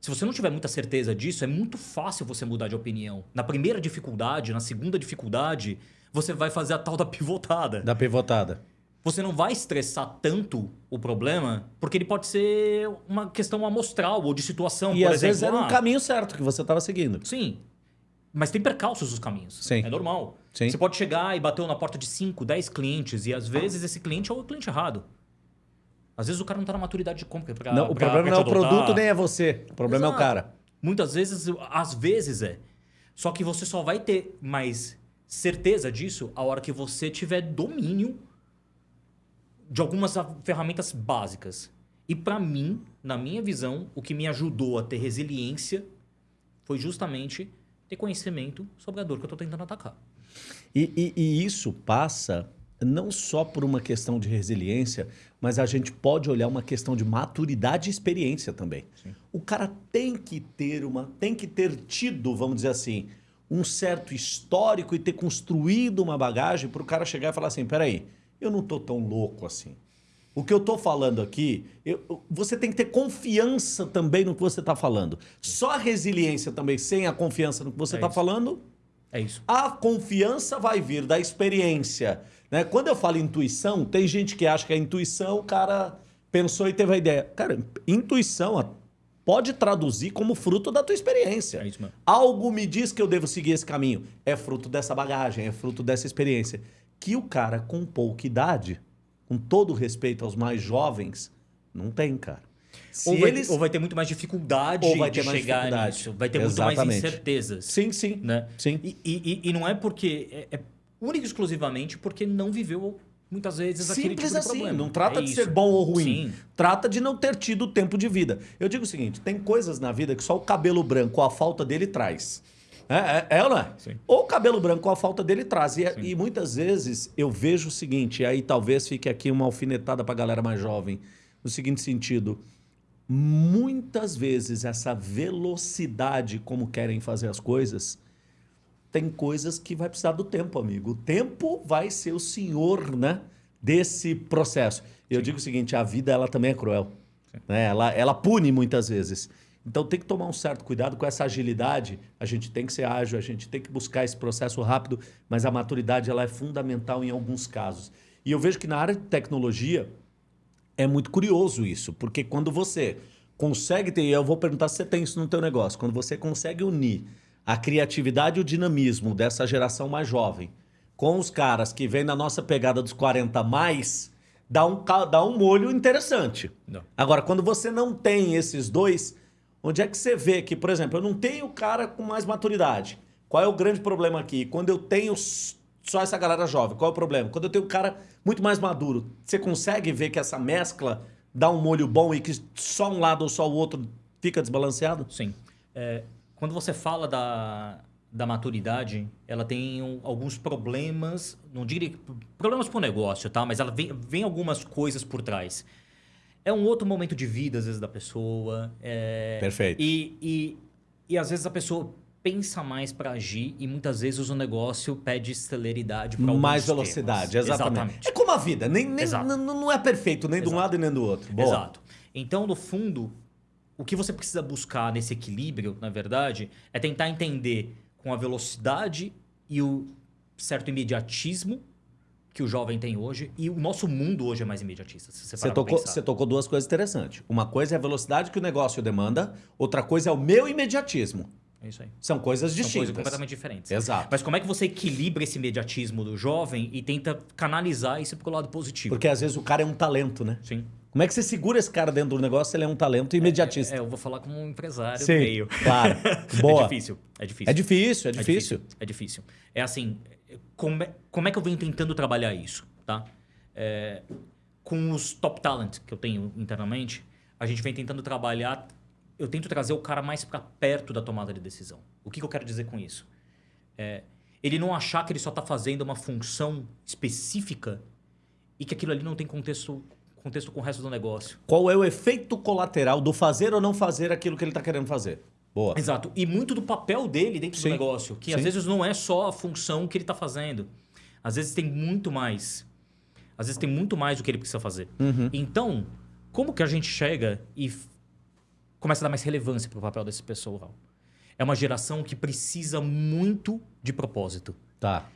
Speaker 2: Se você não tiver muita certeza disso, é muito fácil você mudar de opinião. Na primeira dificuldade, na segunda dificuldade, você vai fazer a tal da pivotada.
Speaker 1: Da pivotada.
Speaker 2: Você não vai estressar tanto o problema, porque ele pode ser uma questão amostral ou de situação,
Speaker 1: E
Speaker 2: por
Speaker 1: às
Speaker 2: exemplo.
Speaker 1: vezes era um
Speaker 2: ah,
Speaker 1: caminho certo que você estava seguindo.
Speaker 2: Sim. Mas tem percalços nos caminhos.
Speaker 1: Sim.
Speaker 2: É normal.
Speaker 1: Sim.
Speaker 2: Você pode chegar e bater na porta de 5, 10 clientes, e às vezes esse cliente é o cliente errado. Às vezes o cara não está na maturidade de compra. Pra,
Speaker 1: Não, o
Speaker 2: pra-
Speaker 1: problema
Speaker 2: pra
Speaker 1: não é o produto nem é você. O problema é o
Speaker 2: Exato.
Speaker 1: cara.
Speaker 2: Muitas vezes, às vezes é. Só que você só vai ter mais certeza disso a hora que você tiver domínio de algumas ferramentas básicas. E para mim, na minha visão, o que me ajudou a ter resiliência foi justamente ter conhecimento sobre a dor que eu estou tentando atacar.
Speaker 1: E, e- e isso passa não só por uma questão de resiliência, mas a gente pode olhar uma questão de maturidade e experiência também. O cara tem que ter uma, tem que ter tido, vamos dizer assim, um certo histórico e ter construído uma bagagem para o cara chegar e falar assim, peraí, eu não tô tão louco assim. O que eu tô falando aqui, eu- você tem que ter confiança também no que você está falando. Só a resiliência também, sem a confiança no que você
Speaker 2: É
Speaker 1: está
Speaker 2: isso.
Speaker 1: falando,
Speaker 2: É isso.
Speaker 1: a confiança vai vir da experiência. Né? Quando eu falo intuição, tem gente que acha que a intuição, o cara pensou e teve a ideia. Cara, intuição pode traduzir como fruto da tua experiência.
Speaker 2: É isso mesmo.
Speaker 1: Algo me diz que eu devo seguir esse caminho. É fruto dessa bagagem, é fruto dessa experiência. Que o cara com pouca idade, com todo o respeito aos mais jovens, não tem, cara. Se
Speaker 2: Ou vai,
Speaker 1: eles...
Speaker 2: ou vai ter muito mais dificuldade
Speaker 1: Ou vai
Speaker 2: de
Speaker 1: ter mais
Speaker 2: chegar
Speaker 1: dificuldade.
Speaker 2: nisso. Vai ter muito mais
Speaker 1: Exatamente.
Speaker 2: incertezas.
Speaker 1: Sim, sim.
Speaker 2: né?
Speaker 1: Sim.
Speaker 2: E, e- e não é porque. É, é único e exclusivamente porque não viveu muitas vezes aquele
Speaker 1: Simples
Speaker 2: tipo de
Speaker 1: assim,
Speaker 2: problema.
Speaker 1: não trata
Speaker 2: É
Speaker 1: de
Speaker 2: isso.
Speaker 1: ser bom ou ruim.
Speaker 2: Sim.
Speaker 1: Trata de não ter tido tempo de vida. Eu digo o seguinte: tem coisas na vida que só o cabelo branco, a falta dele, traz. É, é, é ou não é?
Speaker 2: Sim.
Speaker 1: Ou o cabelo branco, a falta dele traz. E, e muitas vezes eu vejo o seguinte, e aí talvez fique aqui uma alfinetada pra galera mais jovem, no seguinte sentido. Muitas vezes essa velocidade como querem fazer as coisas tem coisas que vai precisar do tempo, amigo. O tempo vai ser o senhor, né, desse processo. Eu digo o seguinte, a vida ela também é cruel. Né? Ela, ela pune muitas vezes. Então tem que tomar um certo cuidado com essa agilidade. A gente tem que ser ágil, a gente tem que buscar esse processo rápido, mas a maturidade ela é fundamental em alguns casos. E eu vejo que na área de tecnologia é muito curioso isso, porque quando você consegue ter, eu vou perguntar se você tem isso no teu negócio, quando você consegue unir a criatividade e o dinamismo dessa geração mais jovem com os caras que vêm na nossa pegada dos 40 mais, dá um, dá um molho interessante. Não. Agora, quando você não tem esses dois, onde é que você vê que, por exemplo, eu não tenho cara com mais maturidade? Qual é o grande problema aqui? Quando eu tenho só essa galera jovem, qual é o problema? Quando eu tenho um cara muito mais maduro, você consegue ver que essa mescla dá um molho bom e que só um lado ou só o outro fica desbalanceado?
Speaker 2: Sim. É, quando você fala da, da maturidade, ela tem um, alguns problemas, não diria problemas para o negócio, tá? Mas ela vem, vem algumas coisas por trás. É um outro momento de vida, às vezes, da pessoa. É,
Speaker 1: Perfeito.
Speaker 2: E, e, e às vezes a pessoa pensa mais para agir e muitas vezes o negócio pede celeridade para
Speaker 1: Mais velocidade, exatamente. exatamente. É como a vida, nem, nem não é perfeito nem Exato. de um lado e nem do outro.
Speaker 2: Boa. Exato. Então, no fundo, o que você precisa buscar nesse equilíbrio, na verdade, é tentar entender com a velocidade e o certo imediatismo que o jovem tem hoje. E o nosso mundo hoje é mais imediatista.
Speaker 1: você, você tocou, você tocou duas coisas interessantes. Uma coisa é a velocidade que o negócio demanda, outra coisa é o meu imediatismo.
Speaker 2: É isso aí.
Speaker 1: São coisas distintas. São coisas
Speaker 2: completamente diferentes.
Speaker 1: Exato.
Speaker 2: Mas como é que você equilibra esse imediatismo do jovem e tenta canalizar isso para o lado positivo?
Speaker 1: Porque às vezes o cara é um talento, né?
Speaker 2: Sim.
Speaker 1: Como é que você segura esse cara dentro do negócio se ele é um talento imediatista?
Speaker 2: É, é, eu vou falar como um empresário
Speaker 1: Sim,
Speaker 2: meio.
Speaker 1: Claro. Boa.
Speaker 2: É difícil. É difícil.
Speaker 1: É difícil, é difícil. É
Speaker 2: difícil. É, difícil. é assim, como é, como é que eu venho tentando trabalhar isso, tá? É, com os top talent que eu tenho internamente, a gente vem tentando trabalhar eu tento trazer o cara mais para perto da tomada de decisão. O que, que eu quero dizer com isso? É, ele não achar que ele só está fazendo uma função específica e que aquilo ali não tem contexto, contexto com o resto do negócio.
Speaker 1: Qual é o efeito colateral do fazer ou não fazer aquilo que ele está querendo fazer?
Speaker 2: Boa. Exato. E muito do papel dele dentro Sim. do negócio, que Sim. às vezes não é só a função que ele está fazendo. Às vezes tem muito mais. Às vezes tem muito mais do que ele precisa fazer.
Speaker 1: Uhum.
Speaker 2: Então, como que a gente chega e começa a dar mais relevância para o papel desse pessoal. É uma geração que precisa muito de propósito.
Speaker 1: Tá.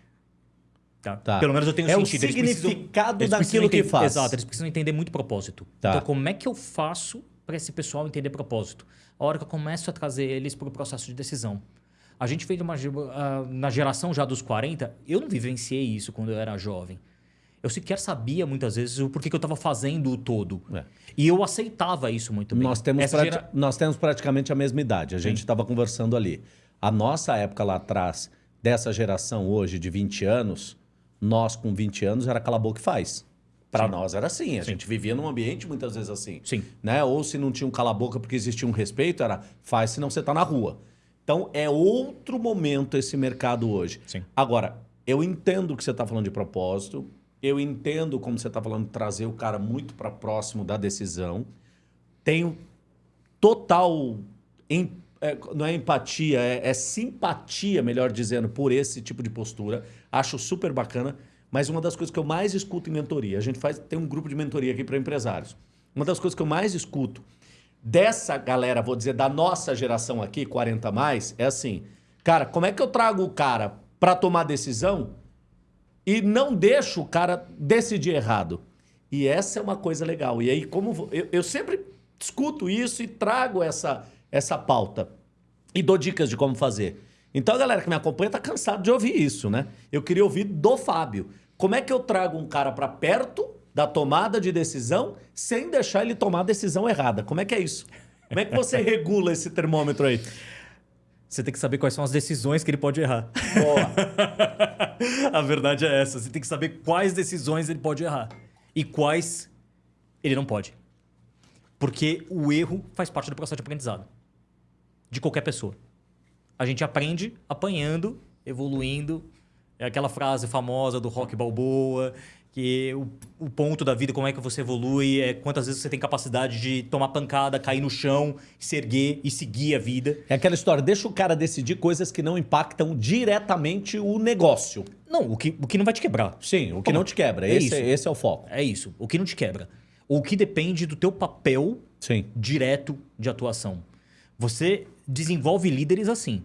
Speaker 2: Tá. tá. Pelo menos eu tenho
Speaker 1: é
Speaker 2: sentido.
Speaker 1: É o significado eles daquilo que faz.
Speaker 2: Exato, eles precisam entender muito propósito. Tá. Então, como é que eu faço para esse pessoal entender propósito? A hora que eu começo a trazer eles para o processo de decisão. A gente fez uma. Uh, na geração já dos 40, eu não vivenciei isso quando eu era jovem. Eu sequer sabia muitas vezes o porquê que eu estava fazendo o todo. É. E eu aceitava isso muito bem.
Speaker 1: Nós temos, gera... nós temos praticamente a mesma idade. A gente estava conversando ali. A nossa época lá atrás, dessa geração hoje de 20 anos, nós com 20 anos era cala a boca e faz. Para nós era assim. A Sim. gente vivia num ambiente muitas vezes assim.
Speaker 2: Sim.
Speaker 1: Né? Ou se não tinha um cala a boca porque existia um respeito, era faz senão você está na rua. Então é outro momento esse mercado hoje.
Speaker 2: Sim.
Speaker 1: Agora, eu entendo que você está falando de propósito, eu entendo, como você está falando, trazer o cara muito para próximo da decisão. Tenho total. Em, é, não é empatia, é, é, simpatia, melhor dizendo, por esse tipo de postura. Acho super bacana. Mas uma das coisas que eu mais escuto em mentoria, a gente faz, tem um grupo de mentoria aqui para empresários. Uma das coisas que eu mais escuto dessa galera, vou dizer, da nossa geração aqui, 40 mais, é assim: cara, como é que eu trago o cara para tomar decisão e não deixo o cara decidir errado. E essa é uma coisa legal. E aí, como eu, eu sempre discuto isso e trago essa, essa pauta e dou dicas de como fazer. Então a galera que me acompanha tá cansado de ouvir isso, né? Eu queria ouvir do Fábio. Como é que eu trago um cara para perto da tomada de decisão sem deixar ele tomar a decisão errada? Como é que é isso? Como é que você regula esse termômetro aí?
Speaker 2: Você tem que saber quais são as decisões que ele pode errar.
Speaker 1: Boa.
Speaker 2: a verdade é essa. Você tem que saber quais decisões ele pode errar e quais ele não pode. Porque o erro faz parte do processo de aprendizado de qualquer pessoa. A gente aprende apanhando, evoluindo. É aquela frase famosa do Rock Balboa, que o, o, ponto da vida, como é que você evolui, é quantas vezes você tem capacidade de tomar pancada, cair no chão, se erguer e seguir a vida.
Speaker 1: É aquela história, deixa o cara decidir coisas que não impactam diretamente o negócio.
Speaker 2: Não, o que, o que não vai te quebrar.
Speaker 1: Sim, o que não te quebra. É esse, é, esse é o foco.
Speaker 2: É isso, o que não te quebra. O que depende do teu papel
Speaker 1: Sim.
Speaker 2: direto de atuação. Você desenvolve líderes assim.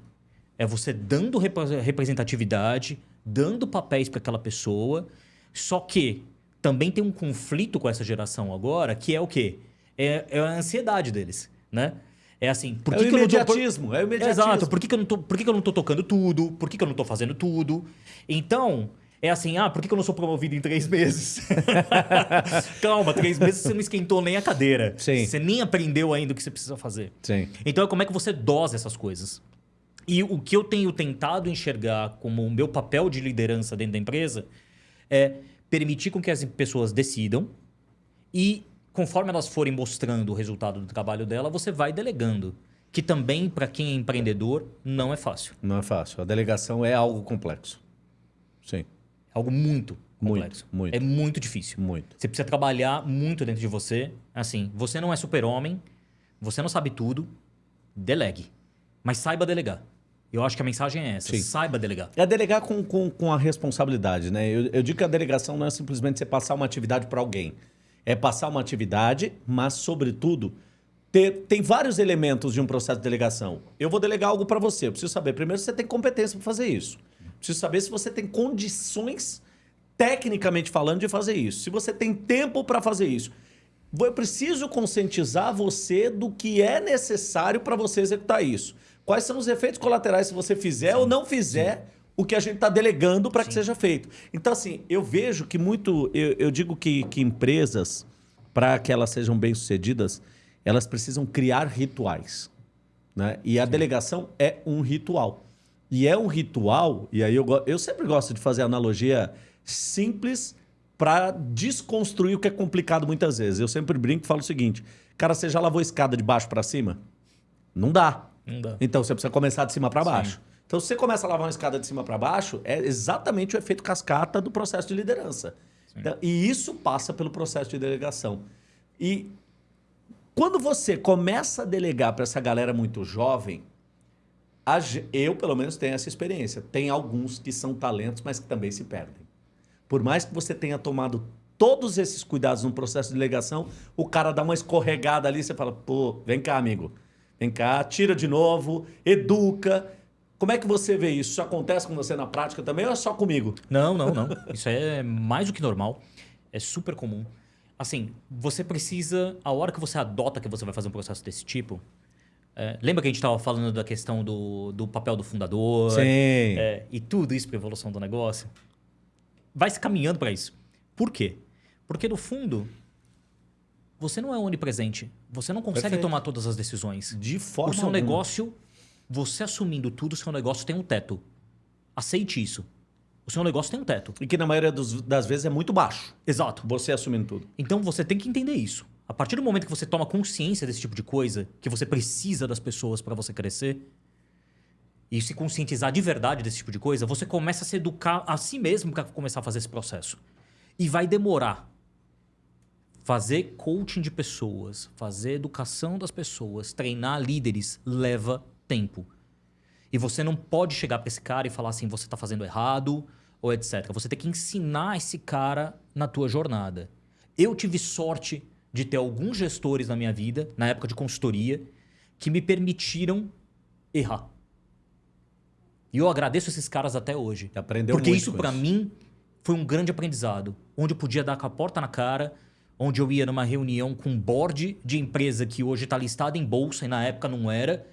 Speaker 2: É você dando repre- representatividade, dando papéis para aquela pessoa. Só que também tem um conflito com essa geração agora, que é o quê? É, é a ansiedade deles, né? É assim, por
Speaker 1: É
Speaker 2: que,
Speaker 1: o
Speaker 2: que eu não tô...
Speaker 1: imediatismo, é o imediatismo.
Speaker 2: Exato, por que, que eu não tô, por que, que eu não tô tocando tudo? Por que, que eu não tô fazendo tudo? Então, é assim, ah, por que, eu não sou promovido em três meses? Calma, três meses você não esquentou nem a cadeira.
Speaker 1: Sim.
Speaker 2: Você nem aprendeu ainda o que você precisa fazer.
Speaker 1: Sim.
Speaker 2: Então, como é que você dosa essas coisas? E o que eu tenho tentado enxergar como o meu papel de liderança dentro da empresa é permitir com que as pessoas decidam e, conforme elas forem mostrando o resultado do trabalho dela, você vai delegando. Que também, para quem é empreendedor, não é fácil.
Speaker 1: Não é fácil. A delegação é algo complexo. Sim.
Speaker 2: É algo muito
Speaker 1: Muito,
Speaker 2: complexo.
Speaker 1: muito.
Speaker 2: É muito difícil.
Speaker 1: Muito.
Speaker 2: Você precisa trabalhar muito dentro de você. Assim, você não é super-homem, você não sabe tudo, delegue. Mas saiba delegar. Eu acho que a mensagem é essa.
Speaker 1: Sim.
Speaker 2: Saiba delegar.
Speaker 1: É delegar com, com, com a responsabilidade, né? Eu, eu digo que a delegação não é simplesmente você passar uma atividade para alguém. É passar uma atividade, mas, sobretudo, ter, tem vários elementos de um processo de delegação. Eu vou delegar algo para você. Eu preciso saber, primeiro, se você tem competência para fazer isso. Preciso saber se você tem condições, tecnicamente falando, de fazer isso. Se você tem tempo para fazer isso. Eu preciso conscientizar você do que é necessário para você executar isso. Quais são os efeitos colaterais se você fizer ou não fizer o que a gente está delegando para que seja feito. Então, assim, eu vejo que muito. Eu, eu digo que, que empresas, para que elas sejam bem-sucedidas, elas precisam criar rituais. Né? E a delegação é um ritual. E é um ritual, e aí eu, eu sempre gosto de fazer analogia simples para desconstruir o que é complicado muitas vezes. Eu sempre brinco e falo o seguinte: cara, você já lavou escada de baixo para cima? Não dá.
Speaker 2: Não dá.
Speaker 1: Então você precisa começar de cima para baixo. Então, se você começa a lavar uma escada de cima para baixo, é exatamente o efeito cascata do processo de liderança. Então, e isso passa pelo processo de delegação. E quando você começa a delegar para essa galera muito jovem, eu, pelo menos, tenho essa experiência. Tem alguns que são talentos, mas que também se perdem. Por mais que você tenha tomado todos esses cuidados no processo de delegação, o cara dá uma escorregada ali, você fala, pô, vem cá, amigo. Vem cá, tira de novo, educa. Como é que você vê isso? Isso acontece com você na prática também ou é só comigo?
Speaker 2: Não, não, não. Isso é mais do que normal. É super comum. Assim, você precisa, a hora que você adota que você vai fazer um processo desse tipo, é, lembra que a gente estava falando da questão do, do papel do fundador?
Speaker 1: Sim.
Speaker 2: É, e tudo isso para evolução do negócio? Vai se caminhando para isso. Por quê? Porque, no fundo, você não é onipresente. Você não consegue
Speaker 1: Perfeito.
Speaker 2: tomar todas as decisões.
Speaker 1: De forma
Speaker 2: o seu
Speaker 1: alguma.
Speaker 2: negócio, você assumindo tudo, o seu negócio tem um teto. Aceite isso. O seu negócio tem um teto.
Speaker 1: E que na maioria dos- das vezes é muito baixo.
Speaker 2: Exato.
Speaker 1: Você assumindo tudo.
Speaker 2: Então você tem que entender isso. A partir do momento que você toma consciência desse tipo de coisa, que você precisa das pessoas para você crescer, e se conscientizar de verdade desse tipo de coisa, você começa a se educar a si mesmo para começar a fazer esse processo. E vai demorar. Fazer coaching de pessoas, fazer educação das pessoas, treinar líderes leva tempo. E você não pode chegar para esse cara e falar assim, você está fazendo errado ou etc. Você tem que ensinar esse cara na tua jornada. Eu tive sorte de ter alguns gestores na minha vida, na época de consultoria, que me permitiram errar. E eu agradeço esses caras até hoje.
Speaker 1: Aprendeu
Speaker 2: Porque isso para mim foi um grande aprendizado, onde eu podia dar com a porta na cara, onde eu ia numa reunião com um board de empresa que hoje está listada em bolsa e na época não era,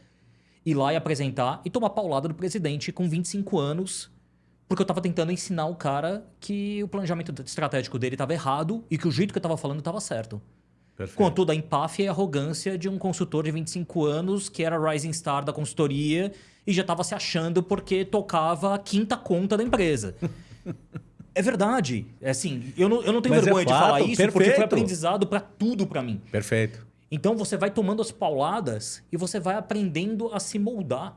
Speaker 2: ir lá e apresentar e tomar paulada do presidente com 25 anos, porque eu estava tentando ensinar o cara que o planejamento estratégico dele estava errado e que o jeito que eu estava falando estava certo.
Speaker 1: Perfeito.
Speaker 2: Com toda a empáfia e arrogância de um consultor de 25 anos que era rising star da consultoria e já estava se achando porque tocava a quinta conta da empresa. é verdade. É assim, eu não, eu não tenho
Speaker 1: Mas é
Speaker 2: vergonha de
Speaker 1: fato,
Speaker 2: falar isso porque foi
Speaker 1: perfeito.
Speaker 2: aprendizado para tudo para mim.
Speaker 1: Perfeito.
Speaker 2: Então você vai tomando as pauladas e você vai aprendendo a se moldar.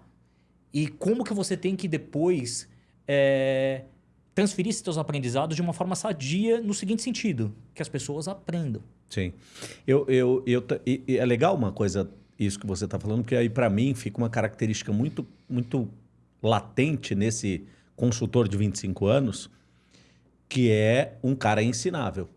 Speaker 2: E como que você tem que depois é, transferir esses seus aprendizados de uma forma sadia no seguinte sentido, que as pessoas aprendam.
Speaker 1: Sim. Eu, eu, eu, e- e é legal uma coisa, isso que você está falando, porque aí para mim fica uma característica muito, muito latente nesse consultor de 25 anos, que é um cara ensinável.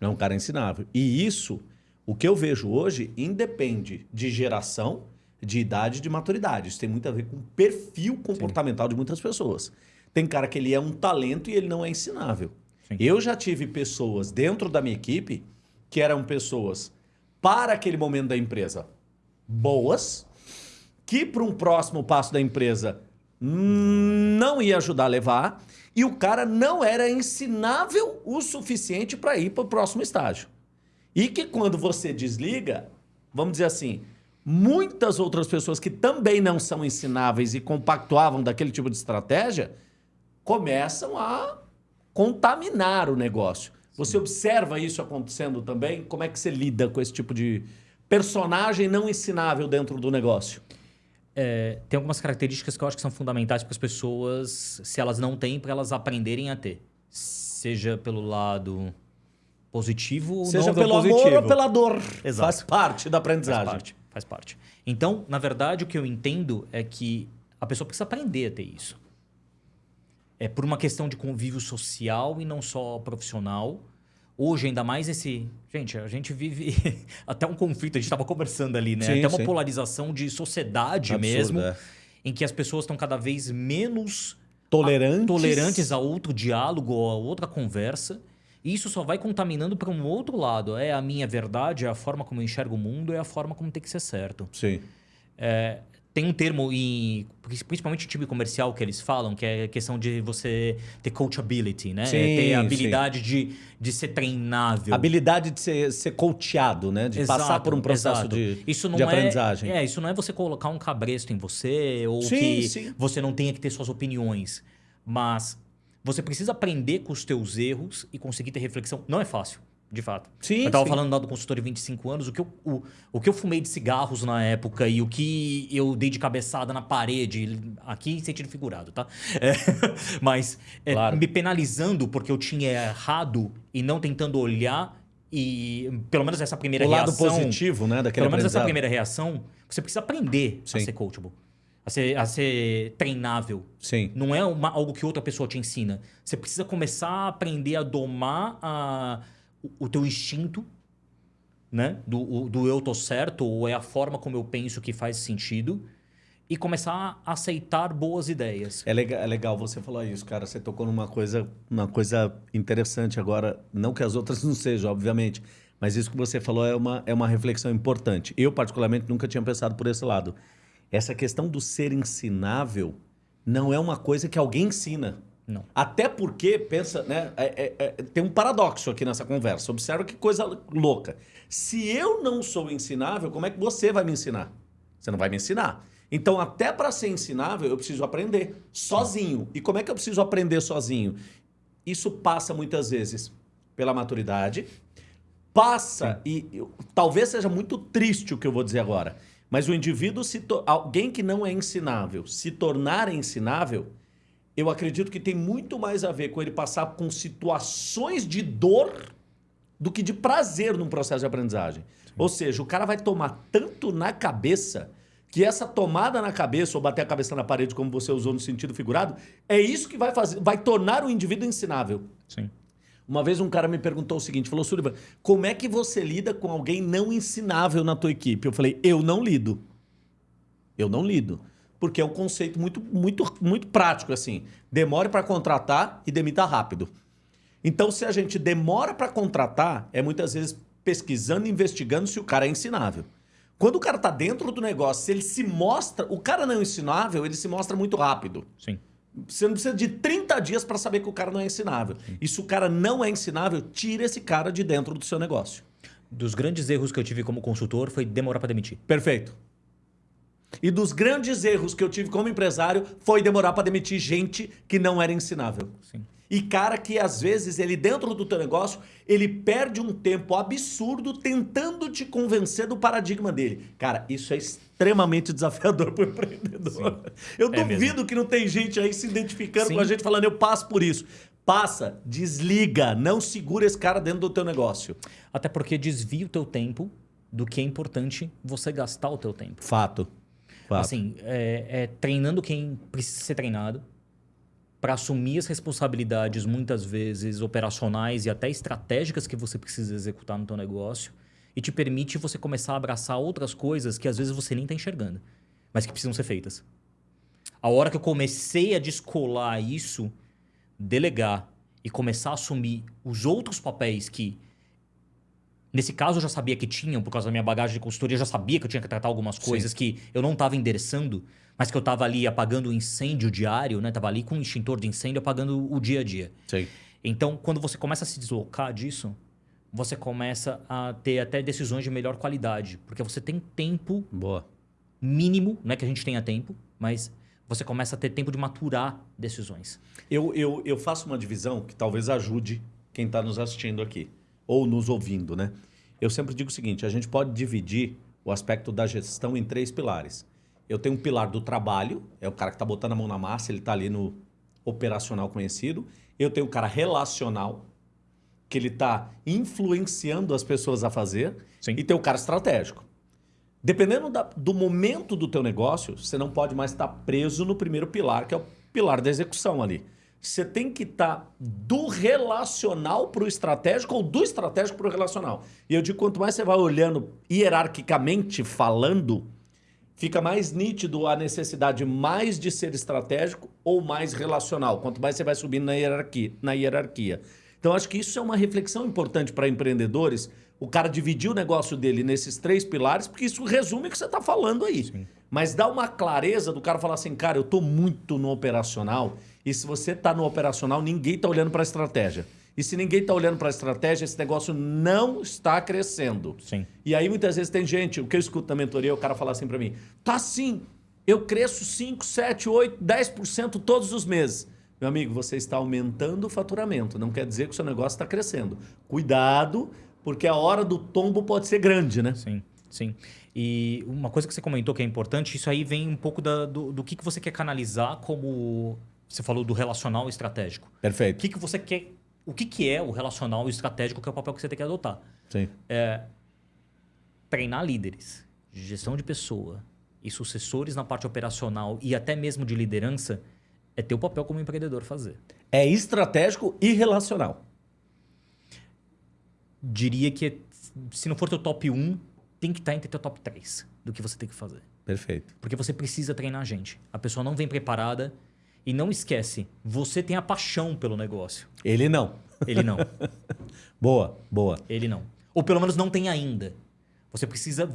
Speaker 1: É um cara ensinável. E isso, O que eu vejo hoje independe de geração, de idade de maturidade. Isso tem muito a ver com o perfil comportamental Sim. de muitas pessoas. Tem cara que ele é um talento e ele não é ensinável. Eu já tive pessoas dentro da minha equipe que eram pessoas para aquele momento da empresa boas, que para um próximo passo da empresa não ia ajudar a levar, e o cara não era ensinável o suficiente para ir para o próximo estágio. E que quando você desliga, vamos dizer assim, muitas outras pessoas que também não são ensináveis e compactuavam daquele tipo de estratégia, começam a contaminar o negócio. Você observa isso acontecendo também? Como é que você lida com esse tipo de personagem não ensinável dentro do negócio?
Speaker 2: É, tem algumas características que eu acho que são fundamentais para as pessoas, se elas não têm, para elas aprenderem a ter. Seja pelo lado positivo ou
Speaker 1: Seja
Speaker 2: não
Speaker 1: pelo
Speaker 2: positivo.
Speaker 1: amor ou pela dor.
Speaker 2: Exato.
Speaker 1: Faz parte da aprendizagem.
Speaker 2: Faz parte, faz parte. Então, na verdade, o que eu entendo é que a pessoa precisa aprender a ter isso. É por uma questão de convívio social e não só profissional. Hoje, ainda mais esse. Gente, a gente vive até um conflito, a gente estava conversando ali, né? Sim, até uma sim. polarização de sociedade Absurdo, mesmo, é. em que as pessoas estão cada vez menos
Speaker 1: tolerantes.
Speaker 2: A, tolerantes a outro diálogo, a outra conversa. E isso só vai contaminando para um outro lado. É a minha verdade, é a forma como eu enxergo o mundo, é a forma como tem que ser certo.
Speaker 1: Sim.
Speaker 2: É, tem um termo, em, principalmente em time comercial, que eles falam, que é a questão de você ter coachability, né?
Speaker 1: Sim,
Speaker 2: é ter a habilidade de, de ser treinável.
Speaker 1: Habilidade de ser, ser coachado, né? De exato, passar por um processo exato. de, isso não de é, aprendizagem.
Speaker 2: É, isso não é você colocar um cabresto em você ou sim, que sim. você não tenha que ter suas opiniões. Mas você precisa aprender com os teus erros e conseguir ter reflexão. Não é fácil de fato.
Speaker 1: Sim,
Speaker 2: eu estava falando lá do consultório 25 anos, o que, eu, o, o que eu fumei de cigarros na época e o que eu dei de cabeçada na parede, aqui em sentido figurado, tá? É, mas é, claro. me penalizando porque eu tinha errado e não tentando olhar e pelo menos essa primeira
Speaker 1: o
Speaker 2: reação...
Speaker 1: O lado positivo, né?
Speaker 2: Daquele pelo menos essa primeira reação, você precisa aprender Sim. a ser coachable. A ser, a ser treinável.
Speaker 1: Sim.
Speaker 2: Não é uma, algo que outra pessoa te ensina. Você precisa começar a aprender a domar a o, teu instinto, né? Do, o, do eu tô certo, ou é a forma como eu penso que faz sentido, e começar a aceitar boas ideias.
Speaker 1: É legal, é legal você falar isso, cara. Você tocou numa coisa, uma coisa interessante agora. Não que as outras não sejam, obviamente. Mas isso que você falou é uma, é uma reflexão importante. Eu, particularmente, nunca tinha pensado por esse lado. Essa questão do ser ensinável não é uma coisa que alguém ensina.
Speaker 2: Não.
Speaker 1: Até porque, pensa, né? É, é, é, tem um paradoxo aqui nessa conversa. Observa que coisa louca. Se eu não sou ensinável, como é que você vai me ensinar? Você não vai me ensinar. Então, até para ser ensinável, eu preciso aprender sozinho. E como é que eu preciso aprender sozinho? Isso passa muitas vezes pela maturidade, passa, e, e talvez seja muito triste o que eu vou dizer agora, mas o indivíduo, se alguém que não é ensinável, se tornar ensinável, eu acredito que tem muito mais a ver com ele passar com situações de dor do que de prazer num processo de aprendizagem. Sim. Ou seja, o cara vai tomar tanto na cabeça que essa tomada na cabeça ou bater a cabeça na parede, como você usou no sentido figurado, é isso que vai fazer, vai tornar o indivíduo ensinável.
Speaker 2: Sim.
Speaker 1: Uma vez um cara me perguntou o seguinte, falou, Sullivan, como é que você lida com alguém não ensinável na tua equipe? Eu falei, eu não lido. Eu não lido porque é um conceito muito, muito, muito prático assim. Demore para contratar e demita rápido. Então, se a gente demora para contratar, é muitas vezes pesquisando, investigando se o cara é ensinável. Quando o cara está dentro do negócio, se ele se mostra, o cara não é ensinável, ele se mostra muito rápido.
Speaker 2: Sim.
Speaker 1: Você não precisa de 30 dias para saber que o cara não é ensinável. Sim. E se o cara não é ensinável, tira esse cara de dentro do seu negócio.
Speaker 2: Dos grandes erros que eu tive como consultor foi demorar para demitir.
Speaker 1: Perfeito. E dos grandes erros que eu tive como empresário foi demorar para demitir gente que não era ensinável.
Speaker 2: Sim.
Speaker 1: E cara que às vezes ele dentro do teu negócio, ele perde um tempo absurdo tentando te convencer do paradigma dele. Cara, isso é extremamente desafiador para o empreendedor. Sim. Eu é duvido mesmo. que não tem gente aí se identificando Sim. com a gente falando eu passo por isso. Passa, desliga, não segura esse cara dentro do teu negócio.
Speaker 2: Até porque desvia o teu tempo do que é importante você gastar o teu tempo.
Speaker 1: Fato.
Speaker 2: Fato. Assim, é, é treinando quem precisa ser treinado para assumir as responsabilidades muitas vezes operacionais e até estratégicas que você precisa executar no teu negócio e te permite você começar a abraçar outras coisas que às vezes você nem está enxergando, mas que precisam ser feitas. A hora que eu comecei a descolar isso, delegar e começar a assumir os outros papéis que Nesse caso, eu já sabia que tinham, por causa da minha bagagem de consultoria, eu já sabia que eu tinha que tratar algumas coisas Sim. que eu não estava endereçando, mas que eu estava ali apagando o incêndio diário, né? Tava ali com um extintor de incêndio apagando o dia a dia.
Speaker 1: Sim.
Speaker 2: Então, quando você começa a se deslocar disso, você começa a ter até decisões de melhor qualidade, porque você tem tempo
Speaker 1: Boa.
Speaker 2: mínimo, não é que a gente tenha tempo, mas você começa a ter tempo de maturar decisões.
Speaker 1: Eu, eu, eu faço uma divisão que talvez ajude quem está nos assistindo aqui ou nos ouvindo, né? Eu sempre digo o seguinte: a gente pode dividir o aspecto da gestão em três pilares. Eu tenho um pilar do trabalho, é o cara que está botando a mão na massa, ele está ali no operacional conhecido. Eu tenho o cara relacional, que ele está influenciando as pessoas a fazer. Sim. E tem o cara estratégico. Dependendo da, do momento do teu negócio, você não pode mais estar preso no primeiro pilar, que é o pilar da execução ali você tem que estar tá do relacional para o estratégico ou do estratégico para o relacional. E eu digo, quanto mais você vai olhando hierarquicamente falando, fica mais nítido a necessidade mais de ser estratégico ou mais relacional, quanto mais você vai subindo na hierarquia. Na hierarquia. Então, acho que isso é uma reflexão importante para empreendedores, o cara dividir o negócio dele nesses três pilares, porque isso resume o que você está falando aí. Sim. Mas dá uma clareza do cara falar assim, cara, eu estou muito no operacional e se você está no operacional, ninguém está olhando para a estratégia. E se ninguém está olhando para a estratégia, esse negócio não está crescendo.
Speaker 2: Sim.
Speaker 1: E aí muitas vezes tem gente, o que eu escuto na mentoria, o cara fala assim para mim: tá sim, eu cresço 5, 7, 8, 10% todos os meses. Meu amigo, você está aumentando o faturamento, não quer dizer que o seu negócio está crescendo. Cuidado, porque a hora do tombo pode ser grande, né?
Speaker 2: Sim, sim. E uma coisa que você comentou que é importante, isso aí vem um pouco da, do, do que, que você quer canalizar como você falou do relacional estratégico.
Speaker 1: Perfeito.
Speaker 2: O que, que você quer. O que, que é o relacional estratégico, que é o papel que você tem que adotar?
Speaker 1: Sim.
Speaker 2: É, treinar líderes, gestão de pessoa e sucessores na parte operacional e até mesmo de liderança é teu papel como empreendedor fazer.
Speaker 1: É estratégico e relacional.
Speaker 2: Diria que se não for teu top 1, tem que estar entre teu top 3 do que você tem que fazer.
Speaker 1: Perfeito.
Speaker 2: Porque você precisa treinar a gente. A pessoa não vem preparada e não esquece, você tem a paixão pelo negócio.
Speaker 1: Ele não.
Speaker 2: Ele não.
Speaker 1: boa, boa.
Speaker 2: Ele não. Ou pelo menos não tem ainda. Você precisa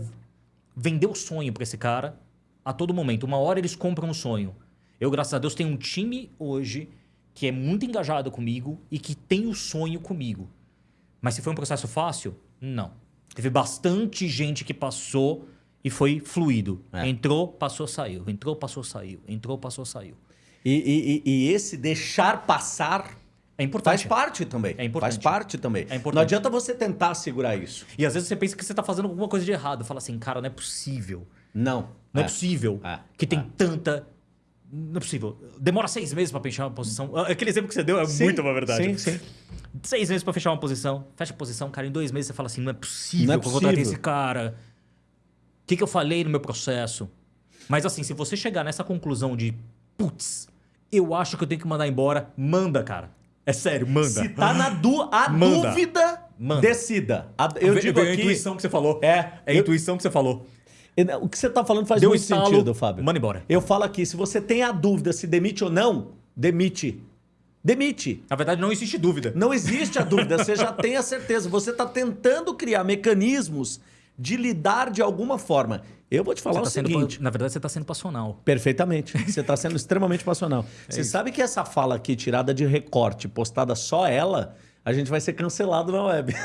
Speaker 2: vender o sonho para esse cara a todo momento. Uma hora eles compram o sonho. Eu, graças a Deus, tenho um time hoje que é muito engajado comigo e que tem o sonho comigo. Mas se foi um processo fácil? Não. Teve bastante gente que passou e foi fluido. É. Entrou, passou, saiu. Entrou, passou, saiu. Entrou, passou, saiu.
Speaker 1: E, e, e esse deixar passar
Speaker 2: é importante.
Speaker 1: Faz parte também.
Speaker 2: É importante.
Speaker 1: Faz parte também.
Speaker 2: É importante.
Speaker 1: Não adianta você tentar segurar isso.
Speaker 2: E às vezes você pensa que você está fazendo alguma coisa de errado. Fala assim, cara, não é possível.
Speaker 1: Não.
Speaker 2: Não é, é possível é. que tem é. tanta. Não é possível. Demora seis meses para fechar uma posição. Aquele exemplo que você deu é sim, muito uma verdade.
Speaker 1: Sim, sim.
Speaker 2: Seis meses para fechar uma posição. Fecha a posição, cara. Em dois meses você fala assim: não é possível, não é que eu contratei esse cara. O que, que eu falei no meu processo? Mas assim, se você chegar nessa conclusão de, putz, eu acho que eu tenho que mandar embora. Manda, cara. É sério, manda.
Speaker 1: Se tá na du a manda. dúvida, manda. decida. A,
Speaker 2: eu Ve digo aqui... a intuição que você falou.
Speaker 1: É.
Speaker 2: É a eu... intuição que você falou.
Speaker 1: O que você tá falando faz Deu muito estalo, sentido, Fábio.
Speaker 2: Manda embora.
Speaker 1: Eu falo aqui, se você tem a dúvida se demite ou não, demite. Demite.
Speaker 2: Na verdade, não existe dúvida.
Speaker 1: Não existe a dúvida, você já tem a certeza. Você está tentando criar mecanismos de lidar de alguma forma. Eu vou te falar
Speaker 2: tá
Speaker 1: o seguinte.
Speaker 2: Sendo, na verdade, você está sendo passional.
Speaker 1: Perfeitamente. Você está sendo extremamente passional. É você isso. sabe que essa fala aqui, tirada de recorte, postada só ela, a gente vai ser cancelado na web.
Speaker 2: é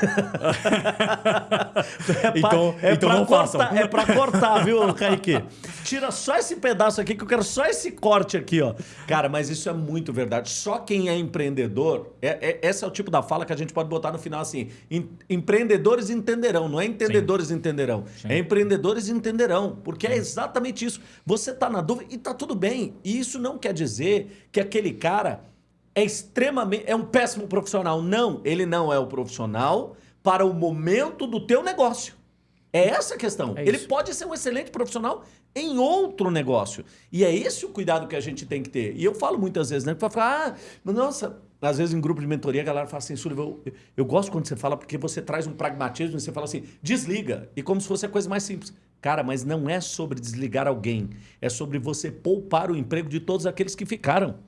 Speaker 2: então, pra, é então não
Speaker 1: cortar,
Speaker 2: façam.
Speaker 1: É para cortar, viu, Kaique? Tira só esse pedaço aqui, que eu quero só esse corte aqui, ó. Cara, mas isso é muito verdade. Só quem é empreendedor, é, é, esse é o tipo da fala que a gente pode botar no final assim: em, empreendedores entenderão, não é entendedores Sim. entenderão. Sim. É empreendedores entenderão, porque é exatamente isso. Você tá na dúvida e tá tudo bem. E isso não quer dizer que aquele cara é extremamente. é um péssimo profissional. Não, ele não é o profissional para o momento do teu negócio. É essa a questão. É ele pode ser um excelente profissional em outro negócio. E é esse o cuidado que a gente tem que ter. E eu falo muitas vezes, né? Que fala, ah, nossa, às vezes em grupo de mentoria, a galera fala assim, Sullivan, eu, eu gosto quando você fala porque você traz um pragmatismo e você fala assim, desliga. E como se fosse a coisa mais simples. Cara, mas não é sobre desligar alguém. É sobre você poupar o emprego de todos aqueles que ficaram.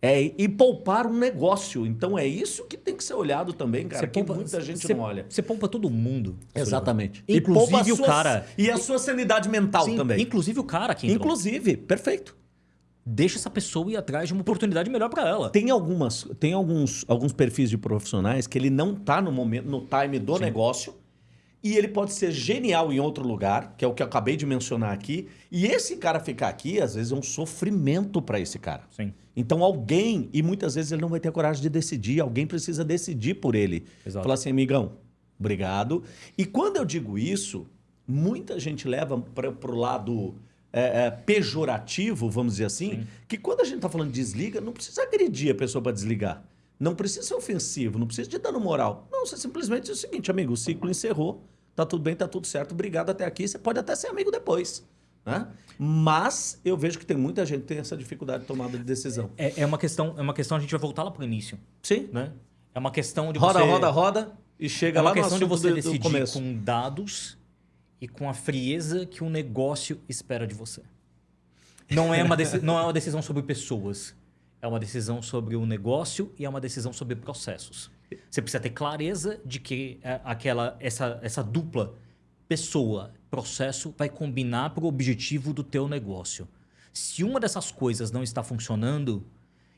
Speaker 1: É, e poupar um negócio. Então é isso que tem que ser olhado também, cara. Que muita gente
Speaker 2: você-
Speaker 1: não olha.
Speaker 2: Você poupa todo mundo.
Speaker 1: Exatamente.
Speaker 2: E
Speaker 1: poupa
Speaker 2: Inclusive o cara.
Speaker 1: E a sua sanidade mental
Speaker 2: Sim,
Speaker 1: também.
Speaker 2: Inclusive o cara que entrou.
Speaker 1: Inclusive, perfeito.
Speaker 2: Deixa essa pessoa ir atrás de uma oportunidade melhor para ela.
Speaker 1: Tem, algumas, tem alguns, alguns perfis de profissionais que ele não está no momento, no time do negócio e ele pode ser genial em outro lugar, que é o que eu acabei de mencionar aqui. E esse cara ficar aqui, às vezes, é um sofrimento para esse cara.
Speaker 2: Sim.
Speaker 1: Então alguém, e muitas vezes ele não vai ter coragem de decidir, alguém precisa decidir por ele.
Speaker 2: Exato.
Speaker 1: Falar assim, amigão, obrigado. E quando eu digo isso, muita gente leva para o lado é, é, pejorativo, vamos dizer assim, que quando a gente está falando de desliga, não precisa agredir a pessoa para desligar. Não precisa ser ofensivo, não precisa de dano moral. Não, você simplesmente diz o seguinte, amigo, o ciclo encerrou, tá tudo bem, tá tudo certo, obrigado até aqui, você pode até ser amigo depois. Né? Mas eu vejo que tem muita gente que tem essa dificuldade de tomada de decisão.
Speaker 2: É, é uma questão, é uma questão, a gente vai voltar lá pro início,
Speaker 1: Sim.
Speaker 2: né? É uma questão de
Speaker 1: Roda,
Speaker 2: você...
Speaker 1: roda, roda e chega
Speaker 2: É
Speaker 1: lá
Speaker 2: uma
Speaker 1: no
Speaker 2: questão de
Speaker 1: assunto
Speaker 2: você
Speaker 1: do, do
Speaker 2: decidir
Speaker 1: começo.
Speaker 2: com dados e com a frieza que o negócio espera de você. Não é uma, não é uma decisão sobre pessoas. É uma decisão sobre o negócio e é uma decisão sobre processos. Você precisa ter clareza de que é, aquela, essa, essa dupla pessoa, processo, vai combinar para o objetivo do teu negócio. Se uma dessas coisas não está funcionando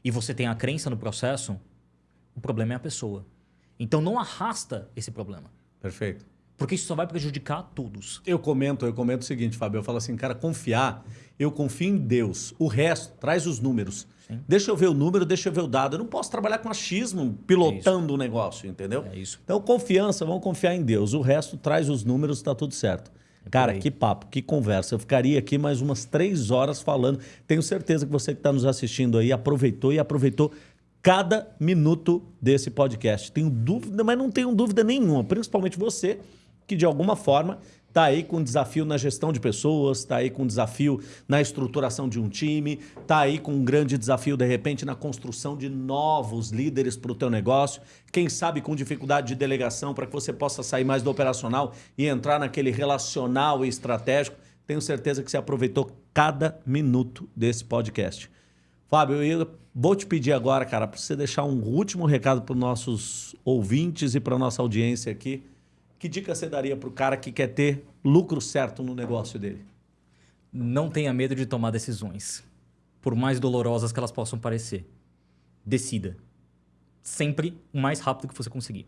Speaker 2: e você tem a crença no processo, o problema é a pessoa. Então não arrasta esse problema.
Speaker 1: Perfeito.
Speaker 2: Porque isso só vai prejudicar a todos.
Speaker 1: Eu comento, eu comento o seguinte, Fábio, eu falo assim, cara, confiar, eu confio em Deus. O resto, traz os números. Deixa eu ver o número, deixa eu ver o dado. Eu não posso trabalhar com achismo pilotando o negócio, entendeu?
Speaker 2: É isso.
Speaker 1: Então, confiança, vamos confiar em Deus. O resto, traz os números, tá tudo certo. Cara, que papo, que conversa. Eu ficaria aqui mais umas três horas falando. Tenho certeza que você que está nos assistindo aí aproveitou e aproveitou cada minuto desse podcast. Tenho dúvida, mas não tenho dúvida nenhuma, principalmente você que de alguma forma está aí com desafio na gestão de pessoas, está aí com desafio na estruturação de um time, está aí com um grande desafio, de repente, na construção de novos líderes para o teu negócio, quem sabe com dificuldade de delegação para que você possa sair mais do operacional e entrar naquele relacional e estratégico. Tenho certeza que você aproveitou cada minuto desse podcast. Fábio, eu vou te pedir agora, cara, para você deixar um último recado para os nossos ouvintes e para a nossa audiência aqui. Que dica você daria para o cara que quer ter lucro certo no negócio dele?
Speaker 2: Não tenha medo de tomar decisões, por mais dolorosas que elas possam parecer. Decida. Sempre o mais rápido que você conseguir.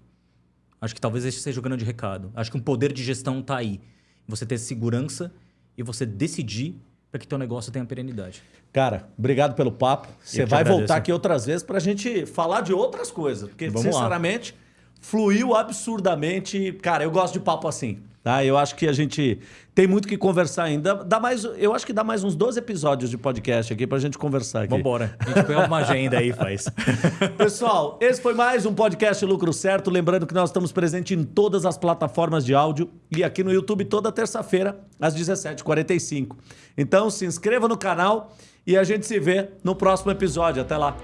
Speaker 2: Acho que talvez esse seja o grande recado. Acho que um poder de gestão está aí. Você ter segurança e você decidir para que teu negócio tenha perenidade.
Speaker 1: Cara, obrigado pelo papo. Você vai
Speaker 2: agradeço.
Speaker 1: voltar aqui outras vezes para a gente falar de outras coisas. Porque,
Speaker 2: Vamos lá.
Speaker 1: Fluiu absurdamente. Cara, eu gosto de papo assim. Tá? Eu acho que a gente tem muito que conversar ainda. Dá mais, eu acho que dá mais uns 12 episódios de podcast aqui para a gente conversar aqui.
Speaker 2: Vambora. A gente pega uma agenda aí faz.
Speaker 1: Pessoal, esse foi mais um podcast Lucro Certo. Lembrando que nós estamos presentes em todas as plataformas de áudio e aqui no YouTube toda terça-feira, às 17h45. Então se inscreva no canal e a gente se vê no próximo episódio. Até lá.